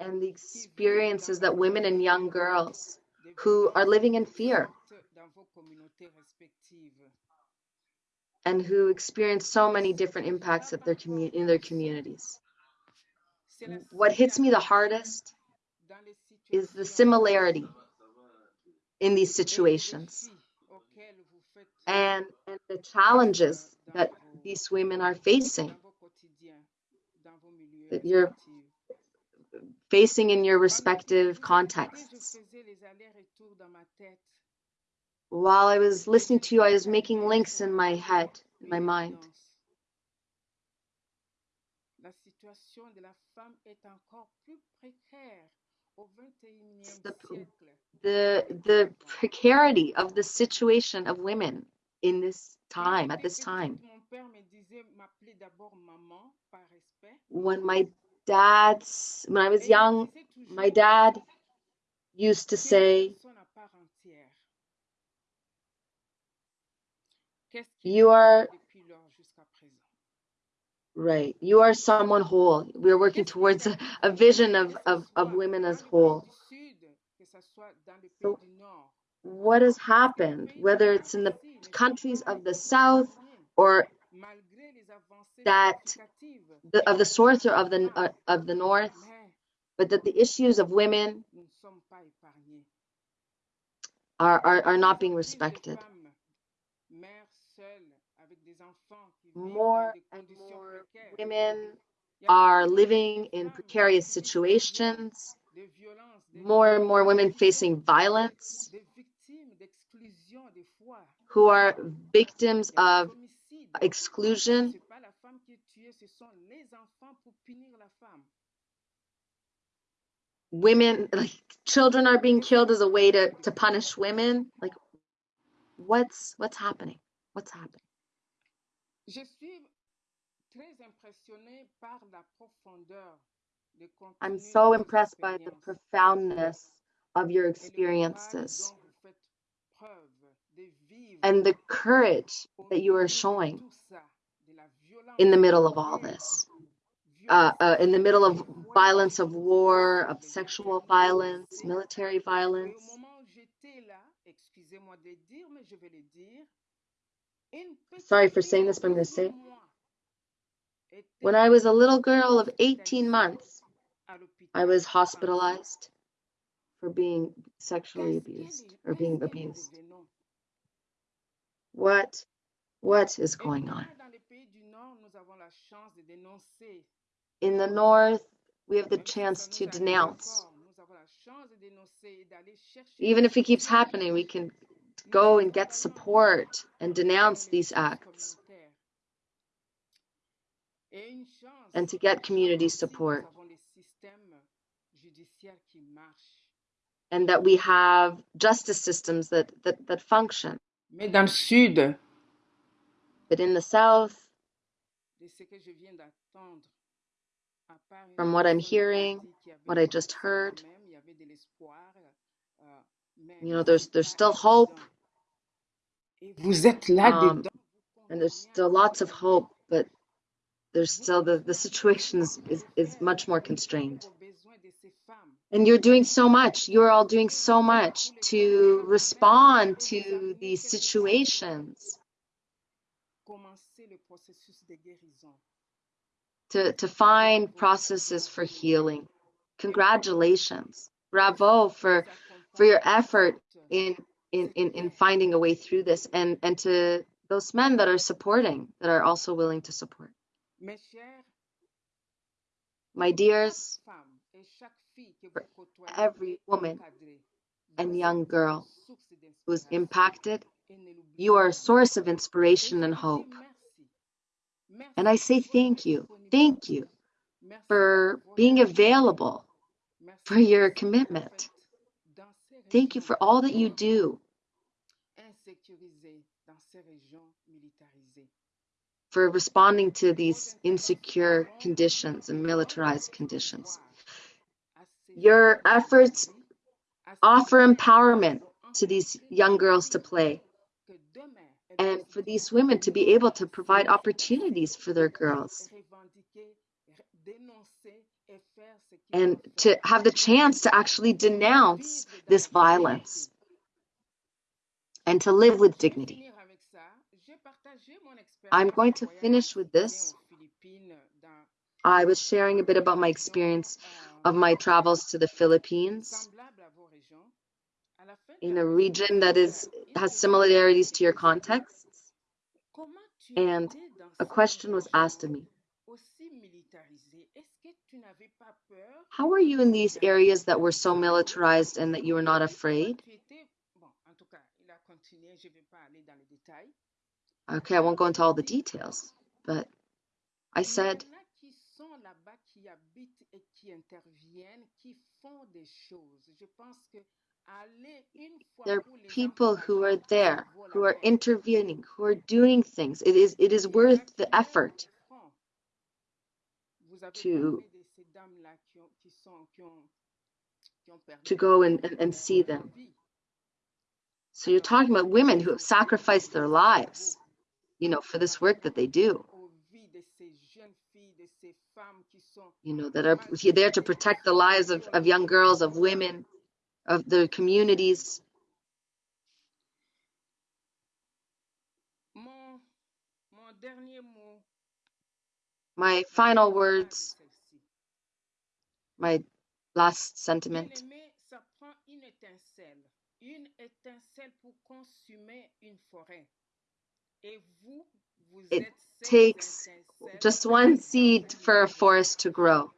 and the experiences that women and young girls who are living in fear and who experience so many different impacts their commu- in their communities. What hits me the hardest is the similarity in these situations and, and the challenges that these women are facing that you're facing in your respective contexts. While I was listening to you, I was making links in my head, in my mind. The, the, the precarity of the situation of women in this time, at this time. When my dad's, when I was young, my dad used to say, You are right. You are someone whole. We are working towards a, a vision of, of, of women as whole. So what has happened, whether it's in the countries of the South or that the, of the source or of the uh, of the North, but that the issues of women are, are, are not being respected. More and more women are living in precarious situations, more and more women facing violence, who are victims of exclusion. Women, like children are being killed as a way to, to punish women. Like, what's what's happening? What's happening? I'm so impressed by the profoundness of your experiences and the courage that you are showing in the middle of all this. Uh, uh, in the middle of violence of war, of sexual violence, military violence. Sorry for saying this, but I'm going to say it. When I was a little girl of 18 months, I was hospitalized for being sexually abused or being abused. What what is going on? In the north, we have the chance to denounce. Even if it keeps happening, we can go and get support and denounce these acts. And to get community support. and that we have justice systems that, that, that function. Mais dans le sud, But in the south, from what I'm hearing, what I just heard, you know, there's there's still hope. Vous êtes là Um, dedans. and there's still lots of hope, but there's still the, the situation is, is, is much more constrained. And you're doing so much. You're all doing so much to respond to these situations, to, to find processes for healing. Congratulations. Bravo for for your effort in in, in, in finding a way through this and, and to those men that are supporting, that are also willing to support. My dears, femmes et chaque fille que for every woman and young girl who is impacted, Et ne l'oubliez you are a source of inspiration and hope. And I say thank you, thank you for being available, for your commitment. Thank you for all that you do, for responding to these insecure conditions and militarized conditions. Your efforts offer empowerment to these young girls to play and for these women to be able to provide opportunities for their girls and to have the chance to actually denounce this violence and to live with dignity. I'm going to finish with this. I was sharing a bit about my experience of my travels to the Philippines in a region that is has similarities to your contexts. And a question was asked of me How are you in these areas that were so militarized and that you were not afraid? Okay, I won't go into all the details, but I said, il y en a qui sont là-bas, qui habitent et qui interviennent, qui font des choses. Je pense que aller une fois there are people who are there, who are intervening, who are doing things. It is it is Il y en a worth the effort des fronts. Vous avez to parlé de ces dames-là qui ont, qui sont, qui ont, qui ont perdu to go and, and, and see them. So you're talking about women who have sacrificed their lives, you know, for this work that they do. You know, that are there to protect the lives of, of young girls, of women, of their communities. My final words, my last sentiment. It takes just one seed for a forest to grow.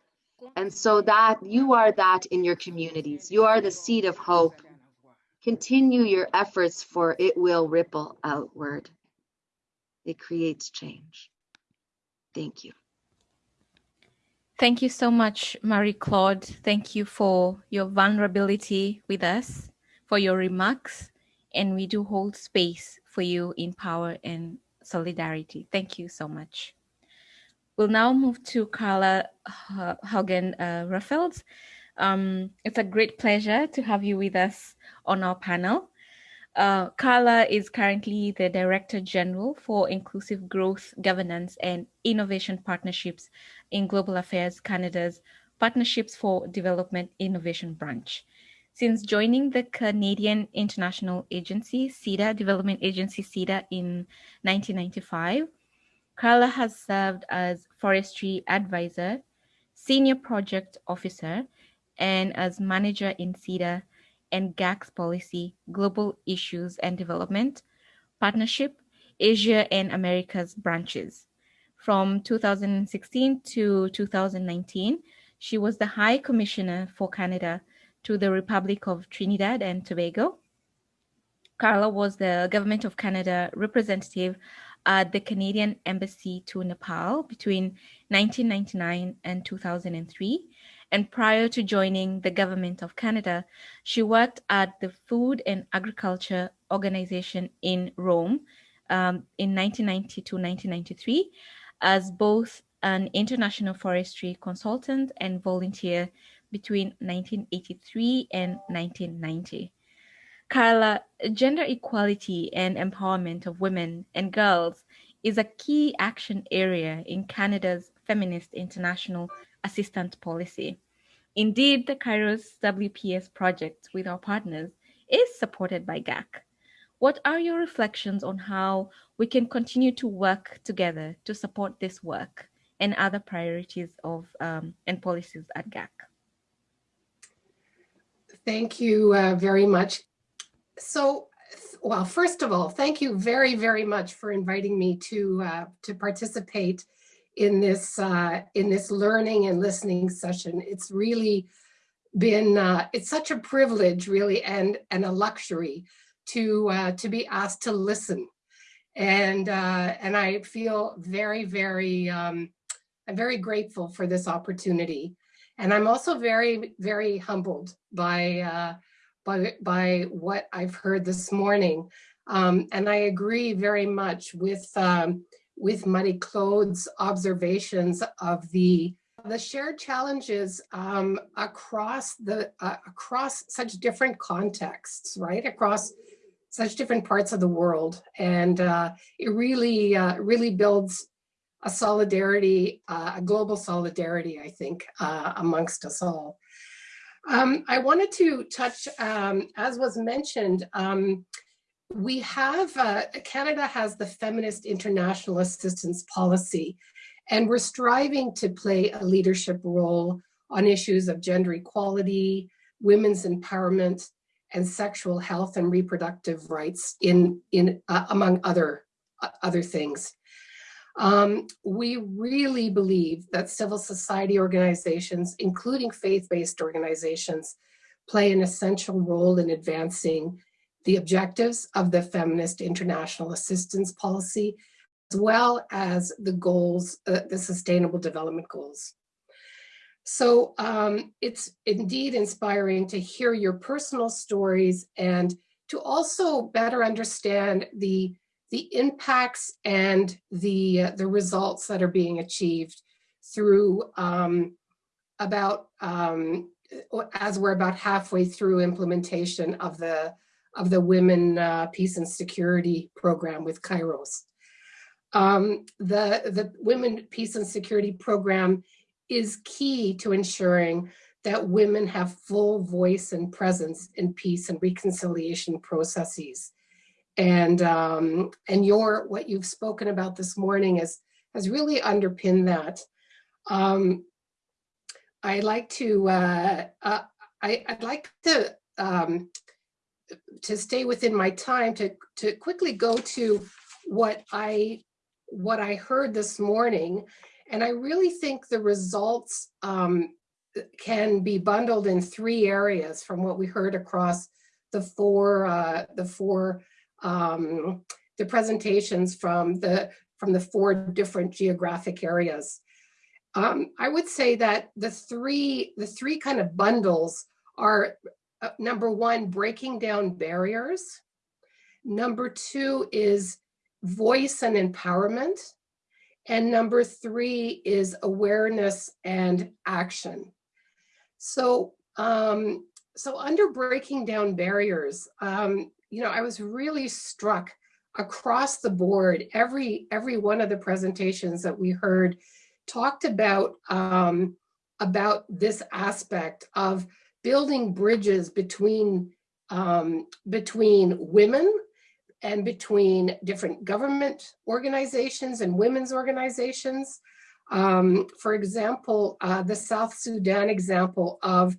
And so that you are that in your communities. You are the seed of hope. vous allez en avoir. Continue your efforts for it will ripple outward. It creates change. Thank you. Thank you so much, Marie Claude. Thank you for your vulnerability with us, for your remarks, and we do hold space for you in power and solidarity. Thank you so much. We'll now move to Carla H- Haugen uh. Um, it's a great pleasure to have you with us on our panel. Uh, Carla is currently the Director General for Inclusive Growth, Governance, and Innovation Partnerships in Global Affairs Canada's Partnerships for Development Innovation Branch. Since joining the Canadian International Agency, CIDA, Development Agency CIDA, in 1995, Carla has served as Forestry Advisor, Senior Project Officer, and as Manager in CIDA and GACS Policy, Global Issues and Development, Partnership, Asia and Americas branches. From 2016 to 2019, she was the High Commissioner for Canada to the Republic of Trinidad and Tobago. Carla was the Government of Canada representative at the Canadian Embassy to Nepal between 1999 and 2003 and prior to joining the Government of Canada, she worked at the Food and Agriculture Organization in Rome um, in 1990 to 1993 as both an international forestry consultant and volunteer between 1983 and 1990. Carla, gender equality and empowerment of women and girls is a key action area in Canada's Feminist International Assistance Policy. Indeed, the Kairos WPS project with our partners is supported by GAC. What are your reflections on how we can continue to work together to support this work and other priorities of um, and policies at GAC? Thank you uh, very much. So, well, first of all, thank you very, very much for inviting me to uh, to participate in this uh, in this learning and listening session. It's really been uh, it's such a privilege, really, and and a luxury to uh, to be asked to listen, and uh, and I feel very, very um, I'm very grateful for this opportunity, and I'm also very, very humbled by uh, by by what I've heard this morning, um, and I agree very much with. Um, with Marie Claude's observations of the the shared challenges um, across the uh, across such different contexts, right? Across such different parts of the world, and uh, it really uh, really builds a solidarity, uh, a global solidarity, I think, uh, amongst us all. Um, I wanted to touch, um, as was mentioned, um, we have, uh, Canada has the Feminist International Assistance Policy, and we're striving to play a leadership role on issues of gender equality, women's empowerment, and sexual health and reproductive rights in, in uh, among other, uh, other things. Um, we really believe that civil society organizations, including faith-based organizations, play an essential role in advancing the objectives of the Feminist International Assistance Policy, as well as the goals, uh, the Sustainable Development Goals. So um, it's indeed inspiring to hear your personal stories and to also better understand the, the impacts and the, uh, the results that are being achieved through um, about, um, as we're about halfway through implementation of the of the Women uh, Peace and Security Program with Kairos. Um, the, the Women Peace and Security Program is key to ensuring that women have full voice and presence in peace and reconciliation processes. And, um, and your, what you've spoken about this morning is, has really underpinned that. Um, I like to, uh, uh, I, would like to um, to stay within my time to, to quickly go to what I, what I heard this morning. And I really think the results um, can be bundled in three areas from what we heard across the four, uh, the four, um, the presentations from the, from the four different geographic areas. Um, I would say that the three, the three kind of bundles are uh, number one, breaking down barriers. Number two is voice and empowerment. And number three is awareness and action. So, um, so under breaking down barriers, um, you know, I was really struck across the board. Every every one of the presentations that we heard talked about um, about this aspect of building bridges between um, between women and between different government organizations and women's organizations. Um, for example, uh, the South Sudan example of,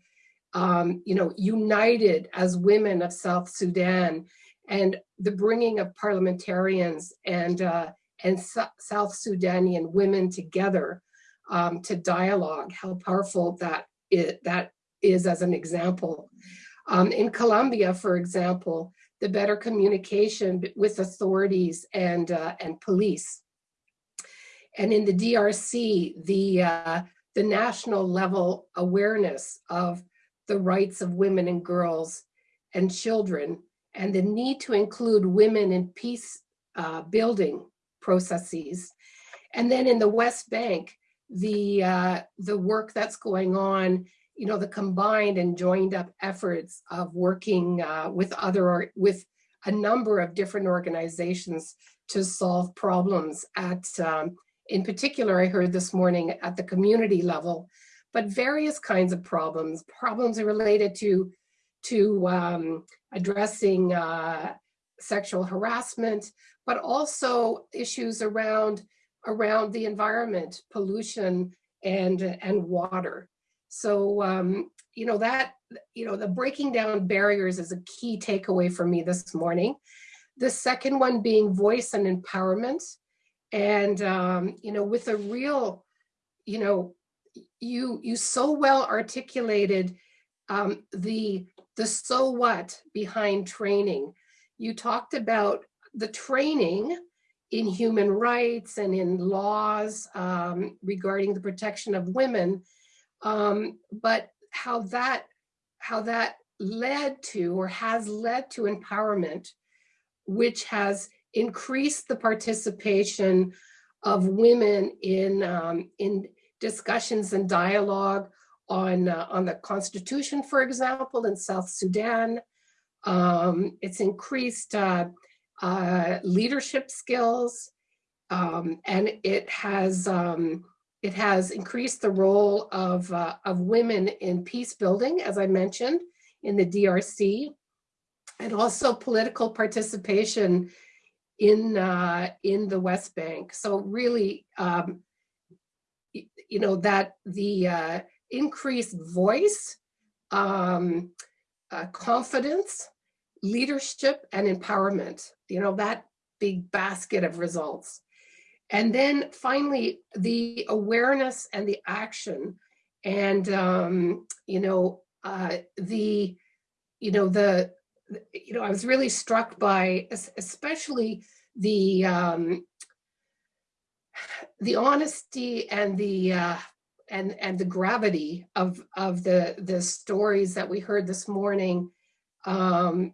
um, you know, united as women of South Sudan and the bringing of parliamentarians and, uh, and South Sudanian women together um, to dialogue, how powerful that, it, that is as an example. Um, in Colombia, for example, the better communication with authorities and, uh, and police. And in the DRC, the, uh, the national level awareness of the rights of women and girls and children and the need to include women in peace uh, building processes. And then in the West Bank, the, uh, the work that's going on, you know, the combined and joined up efforts of working uh, with other, with a number of different organizations to solve problems at, um, in particular, I heard this morning at the community level, but various kinds of problems, problems related to, to um, addressing uh, sexual harassment, but also issues around, around the environment, pollution and, and water. So, um, you know, that, you know, the breaking down barriers is a key takeaway for me this morning. The second one being voice and empowerment. And, um, you know, with a real, you know, you, you so well articulated um, the, the so what behind training. You talked about the training in human rights and in laws um, regarding the protection of women, um, but how that how that led to or has led to empowerment, which has increased the participation of women in um, in discussions and dialogue on uh, on the constitution, for example, in South Sudan. Um, it's increased uh, uh, leadership skills, um, and it has um, it has increased the role of, uh, of women in peace building, as I mentioned, in the DRC, and also political participation in, uh, in the West Bank. So really, um, you know, that the uh, increased voice, um, uh, confidence, leadership, and empowerment, you know, that big basket of results. And then finally, the awareness and the action and, um, you know, uh, the, you know, the, you know, I was really struck by especially the, um, the honesty and the, uh, and, and the gravity of, of the, the stories that we heard this morning. Um,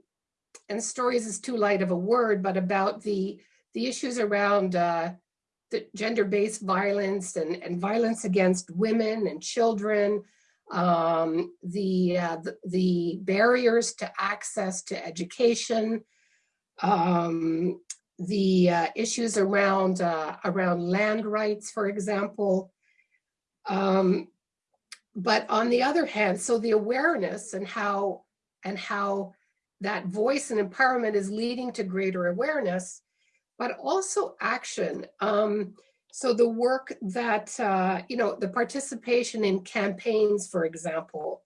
and stories is too light of a word, but about the, the issues around uh, the gender-based violence and, and violence against women and children, um, the, uh, the, the, barriers to access to education, um, the uh, issues around, uh, around land rights, for example. Um, but on the other hand, so the awareness and how, and how that voice and empowerment is leading to greater awareness, but also action. Um, so the work that, uh, you know, the participation in campaigns, for example,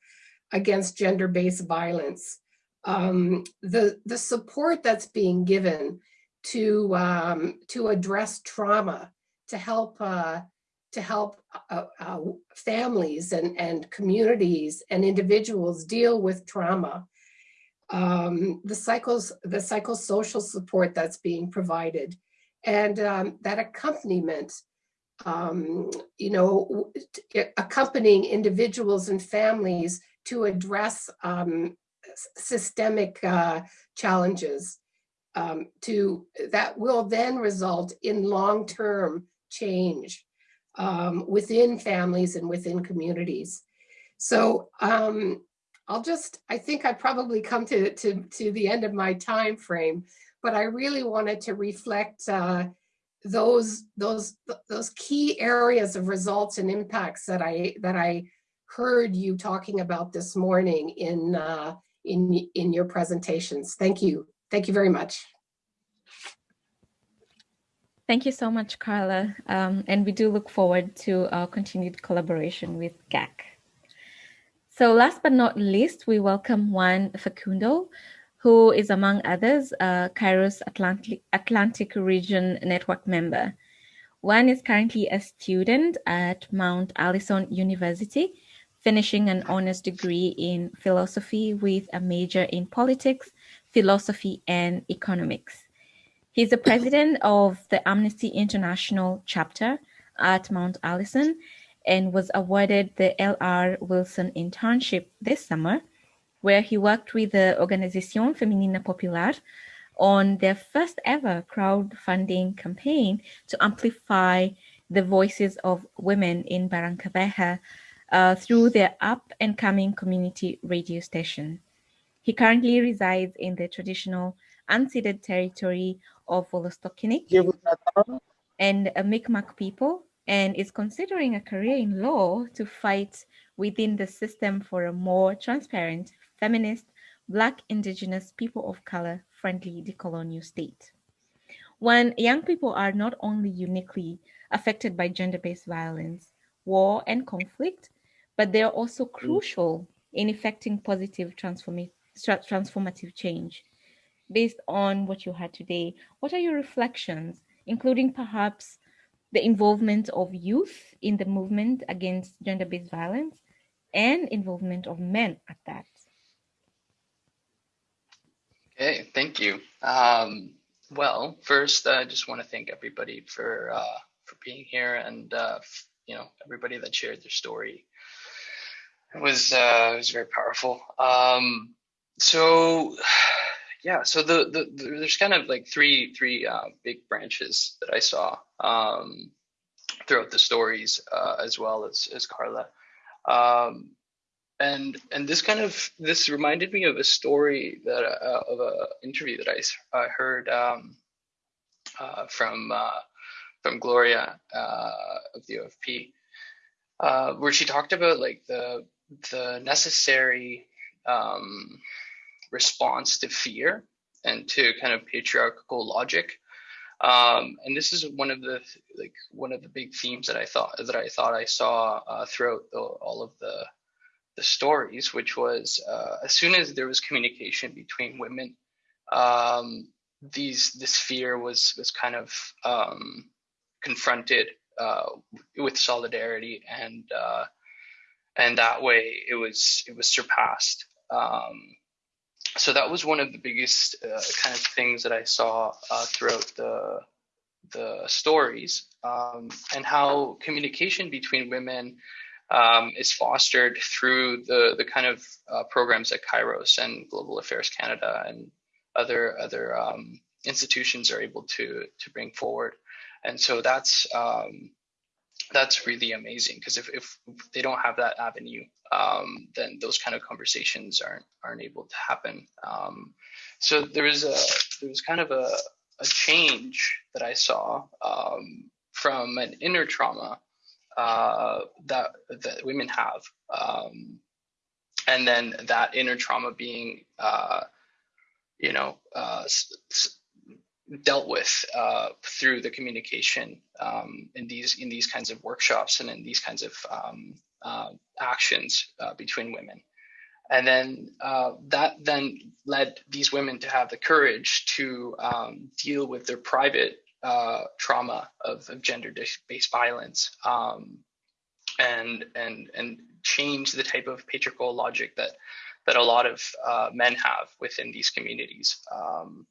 against gender-based violence, um, the, the support that's being given to, um, to address trauma, to help, uh, to help uh, uh, families and, and communities and individuals deal with trauma. Um, the cycles, the psychosocial support that's being provided, and um, that accompaniment, um, you know, accompanying individuals and families to address um, systemic uh, challenges um, to that will then result in long-term change um, within families and within communities. So um, I'll just, I think I probably come to, to, to the end of my time frame, but I really wanted to reflect uh, those, those, those key areas of results and impacts that I, that I heard you talking about this morning in, uh, in, in your presentations. Thank you. Thank you very much. Thank you so much, Carla. Um, and we do look forward to our continued collaboration with GAC. So last but not least, we welcome Juan Facundo, who is among others, a Kairos Atlantic, Atlantic Region Network member. Juan is currently a student at Mount Allison University, finishing an honors degree in philosophy with a major in politics, philosophy, and economics. He's the president of the Amnesty International chapter at Mount Allison and was awarded the L.R. Wilson internship this summer, where he worked with the Organización Femenina Popular on their first ever crowdfunding campaign to amplify the voices of women in Barrancabermeja uh, through their up and coming community radio station. He currently resides in the traditional unceded territory of Wolastoqiyik and a Mi'kmaq people and is considering a career in law to fight within the system for a more transparent, feminist, Black, Indigenous, people of color friendly decolonial state. When young people are not only uniquely affected by gender based violence, war, and conflict, but they are also mm. crucial in effecting positive transform- transformative change. Based on what you had today, what are your reflections, including perhaps the involvement of youth in the movement against gender based violence and involvement of men at that? Okay, thank you. Um, well, first, I just want to thank everybody for uh, for being here and uh, you know everybody that shared their story. It was uh, it was very powerful. Um, so yeah, so the, the, the, there's kind of like three three uh, big branches that I saw um, throughout the stories uh, as well as as Carla. Um, and and this kind of this reminded me of a story that uh, of a interview that I, I heard um, uh, from uh, from Gloria uh, of the OFP, where she talked about like the the necessary um, response to fear and to kind of patriarchal logic. Um, and this is one of the like one of the big themes that I thought that I thought I saw uh, throughout the, all of the the stories, which was uh, as soon as there was communication between women, um, these this fear was was kind of um, confronted uh, with solidarity, and uh, and that way it was it was surpassed. Um, so that was one of the biggest uh, kind of things that I saw uh, throughout the the stories, um, and how communication between women um, is fostered through the the kind of uh, programs that Kairos and Global Affairs Canada and other other um, institutions are able to to bring forward. And so that's um, that's really amazing because if, if they don't have that avenue, um, then those kind of conversations aren't aren't able to happen. Um, so there was a there was kind of a, a change that I saw um, from an inner trauma uh, that that women have, um, and then that inner trauma being, uh, you know, uh, dealt with uh, through the communication um, in these in these kinds of workshops and in these kinds of um, uh, actions uh, between women. And then that then led these women to have the courage to um, deal with their private uh, trauma of, of gender-based violence um, and and and change the type of patriarchal logic that that a lot of uh, men have within these communities. Um,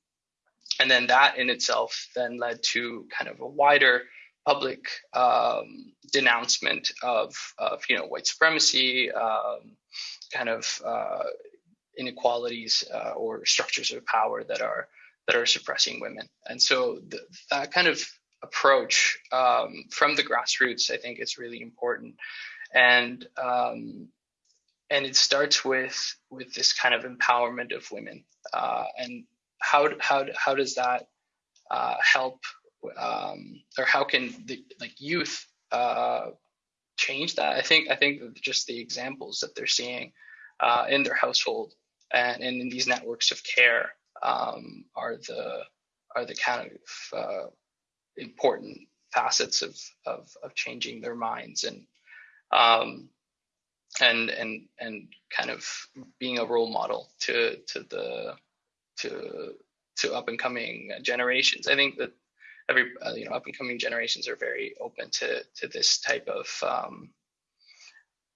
and then that in itself then led to kind of a wider public um, denouncement of, of you know white supremacy, um, kind of uh, inequalities uh, or structures of power that are that are suppressing women. And so the, that kind of approach um, from the grassroots, I think, is really important. And um, and it starts with with this kind of empowerment of women. Uh, and how how how does that uh, help, um, or how can the like youth uh, change that? I think I think just the examples that they're seeing uh, in their household and, and in these networks of care um, are the are the kind of uh, important facets of, of of changing their minds and um, and and and kind of being a role model to to the to to up and coming generations. I think that every uh, you know up and coming generations are very open to to this type of um,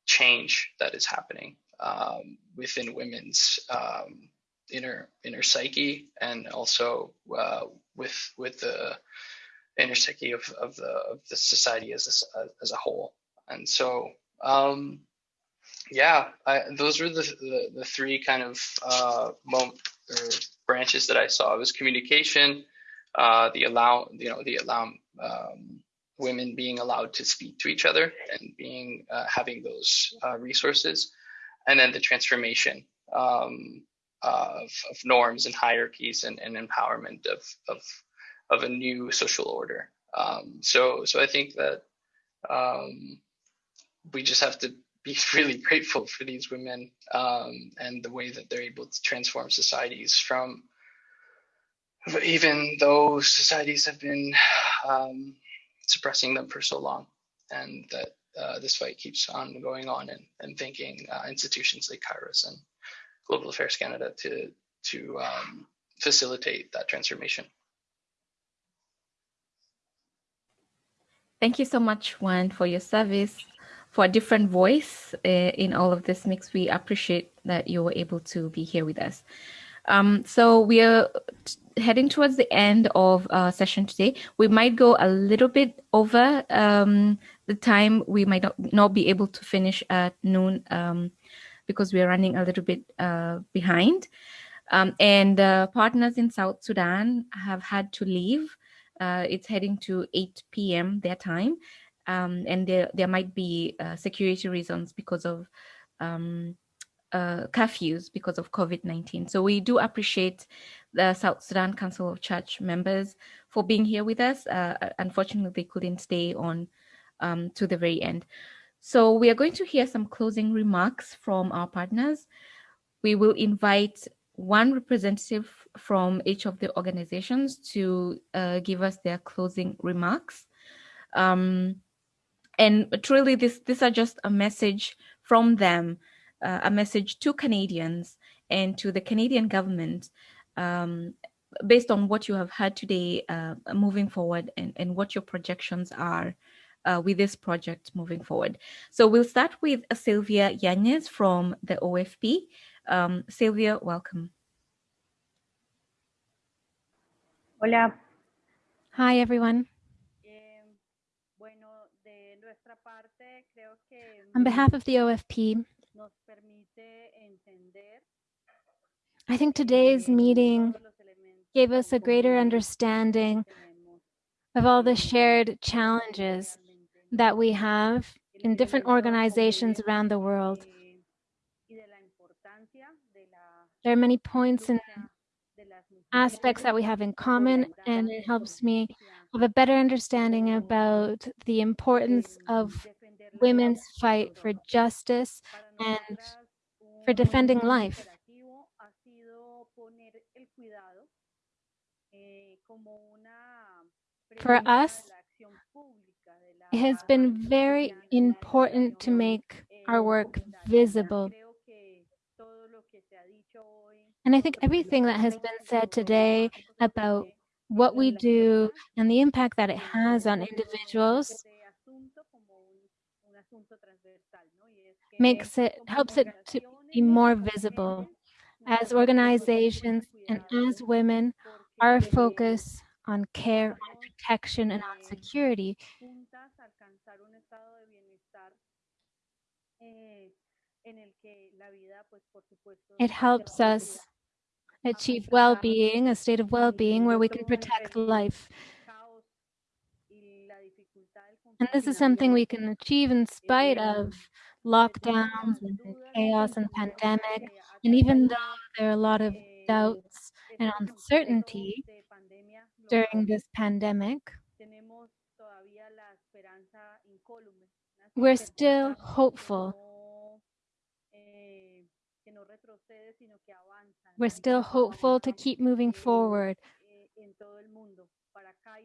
change that is happening um, within women's um, inner inner psyche and also uh, with with the inner psyche of, of the of the society as a, as a whole and so um, yeah, I, those were the, the, the three kind of uh, branches that I saw. Was communication, uh, the allow, you know, the allow um, women being allowed to speak to each other and being uh, having those uh, resources, and then the transformation um, of, of, norms and hierarchies and, and empowerment of, of of a new social order. Um, so so I think that um, we just have to be really grateful for these women um, and the way that they're able to transform societies from even though societies have been um, suppressing them for so long and that uh, this fight keeps on going on and, and thanking uh, institutions like Kairos and Global Affairs Canada to, to um, facilitate that transformation. Thank you so much, Juan, for your service for a different voice uh, in all of this mix. We appreciate that you were able to be here with us. Um, so we are heading towards the end of our session today. We might go a little bit over um, the time. We might not, not, be able to finish at noon um, because we are running a little bit uh, behind. Um, and uh, partners in South Sudan have had to leave. Uh, it's heading to 8 p.m. their time um, and there there might be uh, security reasons because of um, uh, curfews because of COVID-19. So we do appreciate the South Sudan Council of Church members for being here with us. Uh, unfortunately, they couldn't stay on um, to the very end. So we are going to hear some closing remarks from our partners. We will invite one representative from each of the organizations to uh, give us their closing remarks. Um, and truly this these are just a message from them uh, a message to canadians and to the canadian government um, based on what you have heard today uh, moving forward and, and what your projections are uh, with this project moving forward. So we'll start with Sylvia Yanez from the OFP. Um, Sylvia, welcome. Hola. Hi, everyone. On behalf of the OFP, I think today's meeting gave us a greater understanding of all the shared challenges that we have in different organizations around the world. There are many points and aspects that we have in common, and it helps me have a better understanding about the importance of women's fight for justice and for defending life. For us, it has been very important to make our work visible. And I think everything that has been said today about what we do and the impact that it has on individuals makes it helps it to be more visible. as organizations and as women our focus on care on protection and on security it helps us achieve well-being a state of well-being where we can protect life and this is something we can achieve in spite of lockdowns and chaos and pandemic. And even though there are a lot of doubts and uncertainty during this pandemic, we're still hopeful. We're still hopeful to keep moving forward.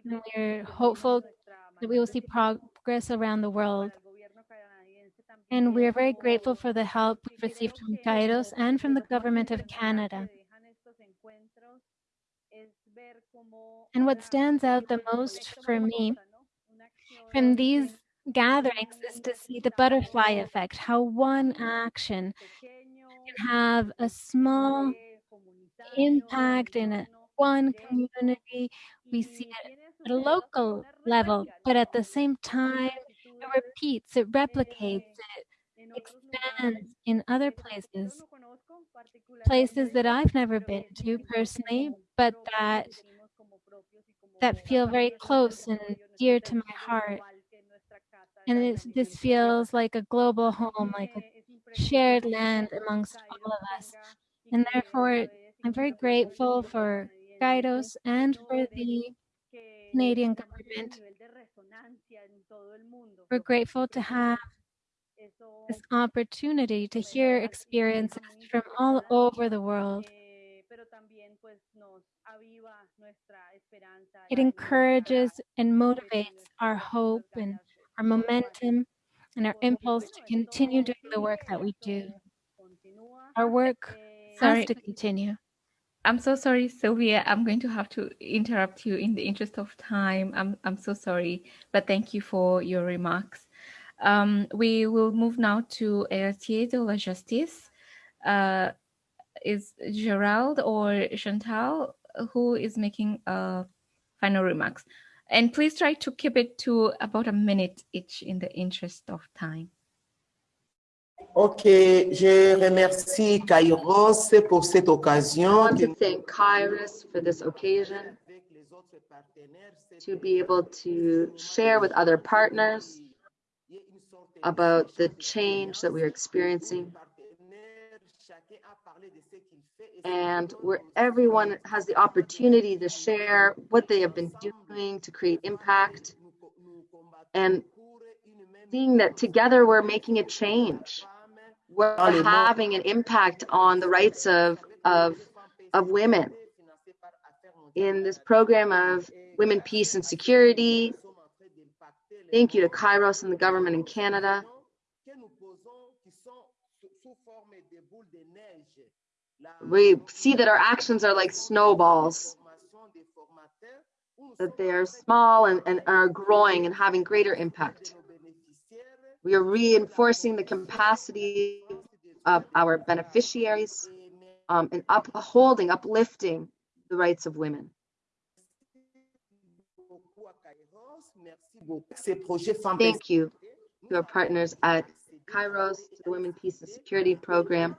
And we're hopeful that we will see progress around the world. And we are very grateful for the help we've received from Kairos and from the government of Canada. And what stands out the most for me from these gatherings is to see the butterfly effect, how one action can have a small impact in a, one community. We see it at a local level, but at the same time, it repeats, it replicates, it expands in other places, places that I've never been to personally, but that that feel very close and dear to my heart. And this feels like a global home, like a shared land amongst all of us. And therefore, I'm very grateful for Kairos and for the Canadian government. We're grateful to have this opportunity to hear experiences from all over the world. It encourages and motivates our hope and our momentum and our impulse to continue doing the work that we do. Our work sorry. has to continue. I'm so sorry, Sylvia. I'm going to have to interrupt you in the interest of time. I'm, I'm so sorry, but thank you for your remarks. Um, we will move now to Héritier de la Justice. Uh, is Gerald or Chantal who is making uh, final remarks? And please try to keep it to about a minute each in the interest of time. Ok, je remercie Kairos pour cette occasion. I want to thank Kairos for this occasion to be able to share with other partners about the change that we're experiencing and where everyone has the opportunity to share what they have been doing to create impact and seeing that together we're making a change we're having an impact on the rights of of of women. In this program of women peace and security thank you to kairos and the government in canada. We see that our actions are like snowballs, that they are small and, and are growing and having greater impact. We are reinforcing the capacity of our beneficiaries um, and upholding, uplifting the rights of women. Thank you to our partners at Kairos, to the Women Peace and Security Program,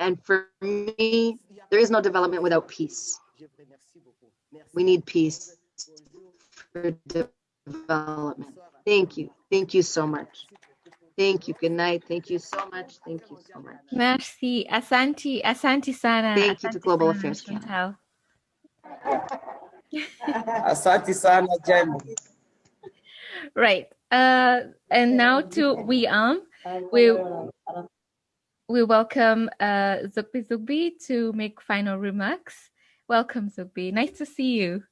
And for me, there is no development without peace. We need peace for development. Thank you. Thank you so much. Thank you. Good night. Thank you so much. Thank you so much. Merci. Asante. Asante sana. Thank you to Global Affairs Canada. Asante sana, Jen. Right. Uh, and now to Wi'am. We we welcome uh, Zoughbi Zoughbi to make final remarks. Welcome, Zoughbi. Nice to see you.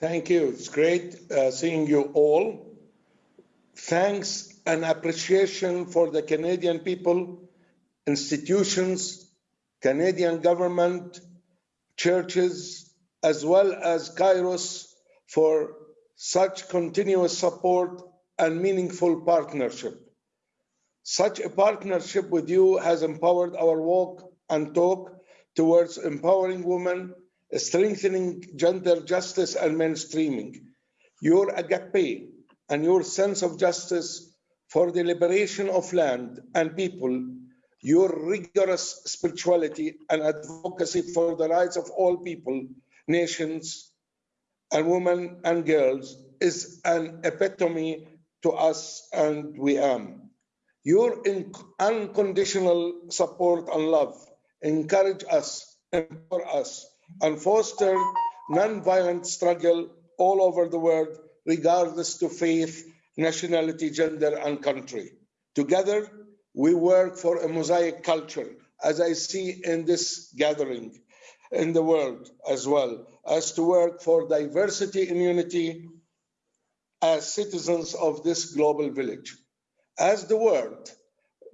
Thank you. It's great uh, seeing you all. Thanks and appreciation for the Canadian people, institutions, Canadian government, churches, as well as Kairos for such continuous support and meaningful partnership. Such a partnership with you has empowered our walk and talk towards empowering women, strengthening gender justice and mainstreaming. Your agape and your sense of justice for the liberation of land and people, your rigorous spirituality and advocacy for the rights of all people, nations, and women and girls is an epitome to us and Wi'am. Your unconditional support and love encourage us, empower us, and foster non-violent struggle all over the world, regardless to faith, nationality, gender, and country. Together, we work for a mosaic culture, as I see in this gathering in the world as well, as to work for diversity and unity as citizens of this global village as the world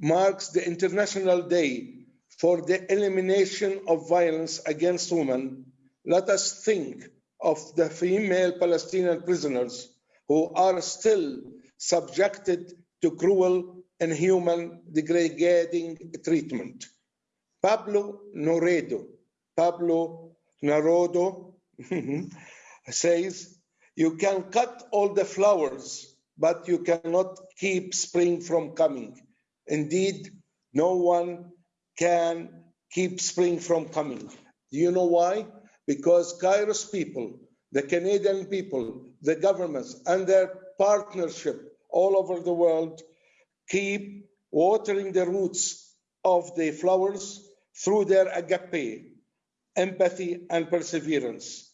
marks the International Day for the elimination of violence against women, let us think of the female Palestinian prisoners who are still subjected to cruel, and inhuman, degrading treatment. Pablo Noredo, Pablo Neruda says, you can cut all the flowers, but you cannot keep spring from coming. Indeed, no one can keep spring from coming. Do you know why? Because Kairos people, the Canadian people, the governments, and their partnership all over the world keep watering the roots of the flowers through their agape, empathy, and perseverance.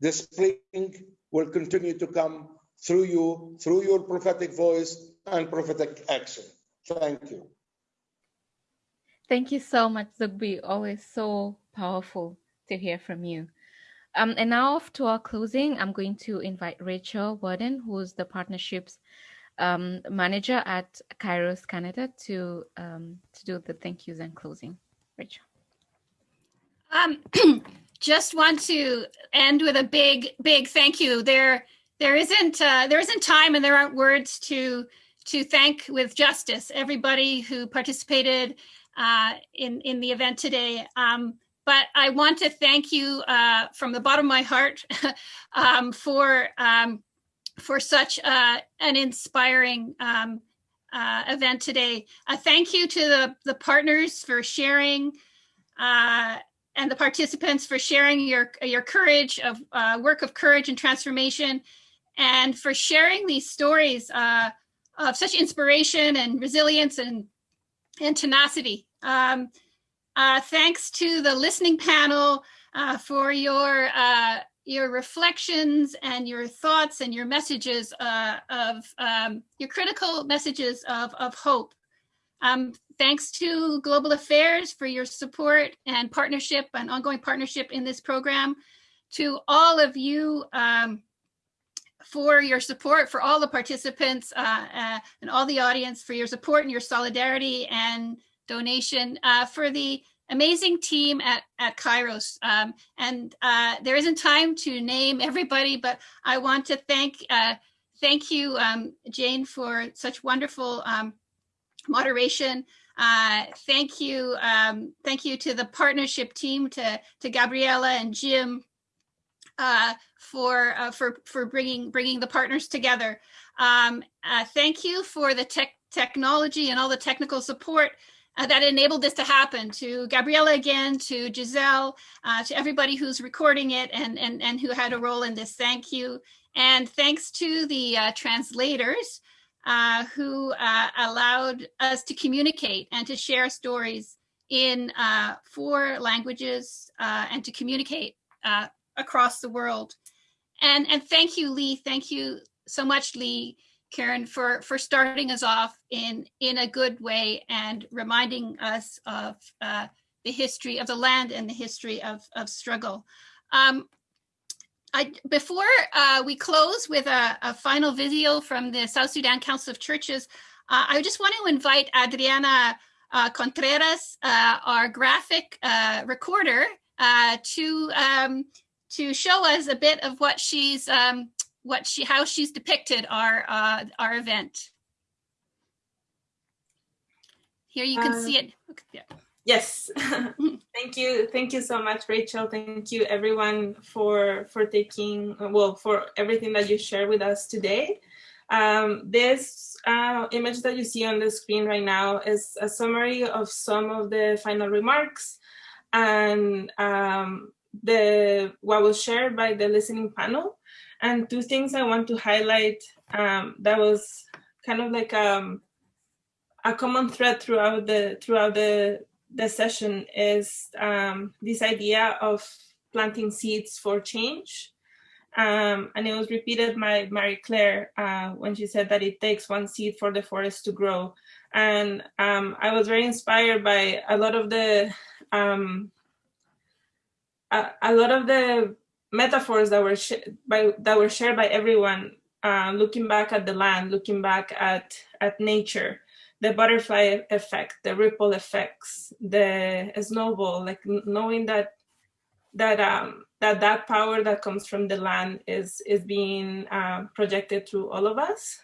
The spring will continue to come through you, through your prophetic voice and prophetic action. Thank you. Thank you so much, Zoughbi. Always so powerful to hear from you. Um, and now off to our closing, I'm going to invite Rachel Warden, who's the partnerships um, manager at Kairos Canada, to um, to do the thank yous and closing. Rachel. Um, just want to end with a big, big thank you. There, there isn't uh, there isn't time and there aren't words to to thank with justice everybody who participated uh, in in the event today. Um, but I want to thank you uh, from the bottom of my heart um, for um, for such uh, an inspiring um, uh, event today. A thank you to the, the partners for sharing uh, and the participants for sharing your, your courage of work of courage and transformation and for sharing these stories of such inspiration and resilience and, and tenacity. Um, uh, thanks to the listening panel for your your reflections and your thoughts and your messages uh, of um, your critical messages of, of hope. Um, thanks to Global Affairs for your support and partnership and ongoing partnership in this program. To all of you um, for your support, for all the participants uh, uh, and all the audience for your support and your solidarity and donation, uh, for the amazing team at, at Kairos. Um, and uh, there isn't time to name everybody, but I want to thank uh, thank you, um, Jane, for such wonderful um, moderation. Uh, thank you, um, thank you to the partnership team, to to Gabriella and Jim, uh, for uh, for for bringing bringing the partners together. Um, uh, thank you for the tech technology and all the technical support uh, that enabled this to happen to Gabriella again, to Giselle, uh, to everybody who's recording it and, and, and who had a role in this. Thank you. And thanks to the uh, translators uh, who uh, allowed us to communicate and to share stories in uh, four languages and to communicate across the world. And, and thank you, Lee. Thank you so much, Lee. Karen, for, for starting us off in, in a good way and reminding us of uh, the history of the land and the history of, of struggle. Um, I, before uh, we close with a, a, final video from the South Sudan Council of Churches, uh, I just want to invite Adriana uh, Contreras, uh, our graphic uh, recorder, to um, to show us a bit of what she's um, what she how she's depicted our uh, our event. Here you can uh, see it. Yeah. Yes, thank you, thank you so much, Rachel. Thank you, everyone, for for taking well for everything that you shared with us today. Um, this uh, image that you see on the screen right now is a summary of some of the final remarks and um, the what was shared by the listening panel. And two things I want to highlight um, that was kind of like um, a common thread throughout the throughout the the session is um, this idea of planting seeds for change. Um, and it was repeated by Marie Claire uh, when she said that it takes one seed for the forest to grow. And um, I was very inspired by a lot of the um, a, a, lot of the metaphors that were by that were shared by everyone uh, looking back at the land looking back at at nature the butterfly effect the ripple effects the snowball like knowing that that um that that power that comes from the land is is being uh, projected through all of us.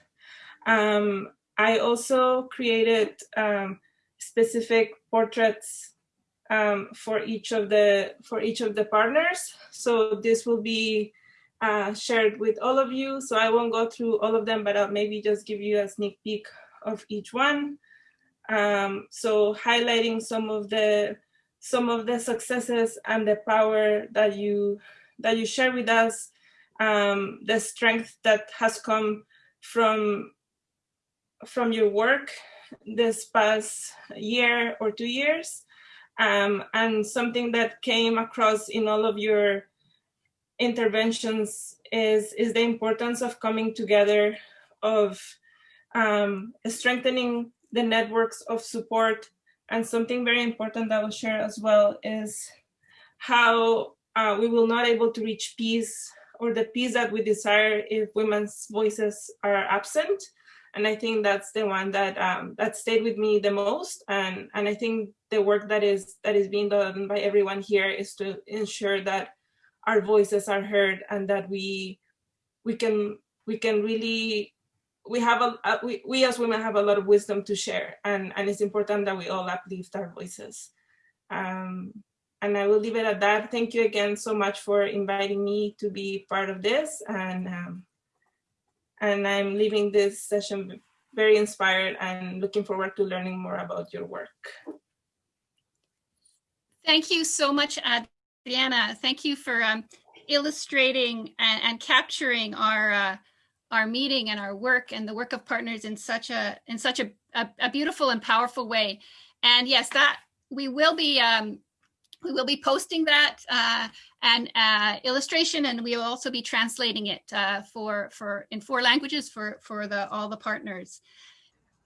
Um i also created um specific portraits um, for each of the for each of the partners. So this will be uh, shared with all of you. So I won't go through all of them, but I'll maybe just give you a sneak peek of each one. Um, so highlighting some of the some of the successes and the power that you that you share with us, um, the strength that has come from from your work this past year or two years, um, and something that came across in all of your interventions is is the importance of coming together, of um, strengthening the networks of support. And something very important that I will share as well is how uh, we will not able to reach peace or the peace that we desire if women's voices are absent. And I think that's the one that um, that stayed with me the most. And and I think the work that is that is being done by everyone here is to ensure that our voices are heard and that we we can we can really we have a, we, we as women have a lot of wisdom to share and and it's important that we all uplift our voices. Um, and i will leave it at that. Thank you again so much for inviting me to be part of this and um, and i'm leaving this session very inspired and looking forward to learning more about your work thank you so much adriana thank you for um, illustrating and, and capturing our uh, our meeting and our work and the work of partners in such a in such a, a, a beautiful and powerful way. And yes, that we will be um, we will be posting that uh, and uh, illustration, and we will also be translating it uh, for for in four languages for for the all the partners.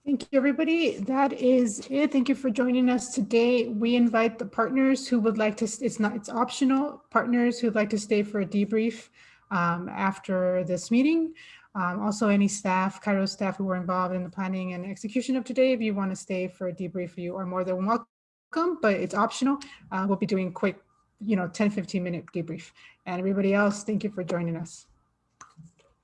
Thank you, everybody. That is it. Thank you for joining us today. We invite the partners who would like to, it's not, it's optional, partners who'd like to stay for a debrief um, after this meeting. Um, also, any staff, Kairos staff who were involved in the planning and execution of today, if you want to stay for a debrief, you are more than welcome, but it's optional. Uh, we'll be doing quick, you know, 10, 15 minute debrief. And everybody else, thank you for joining us.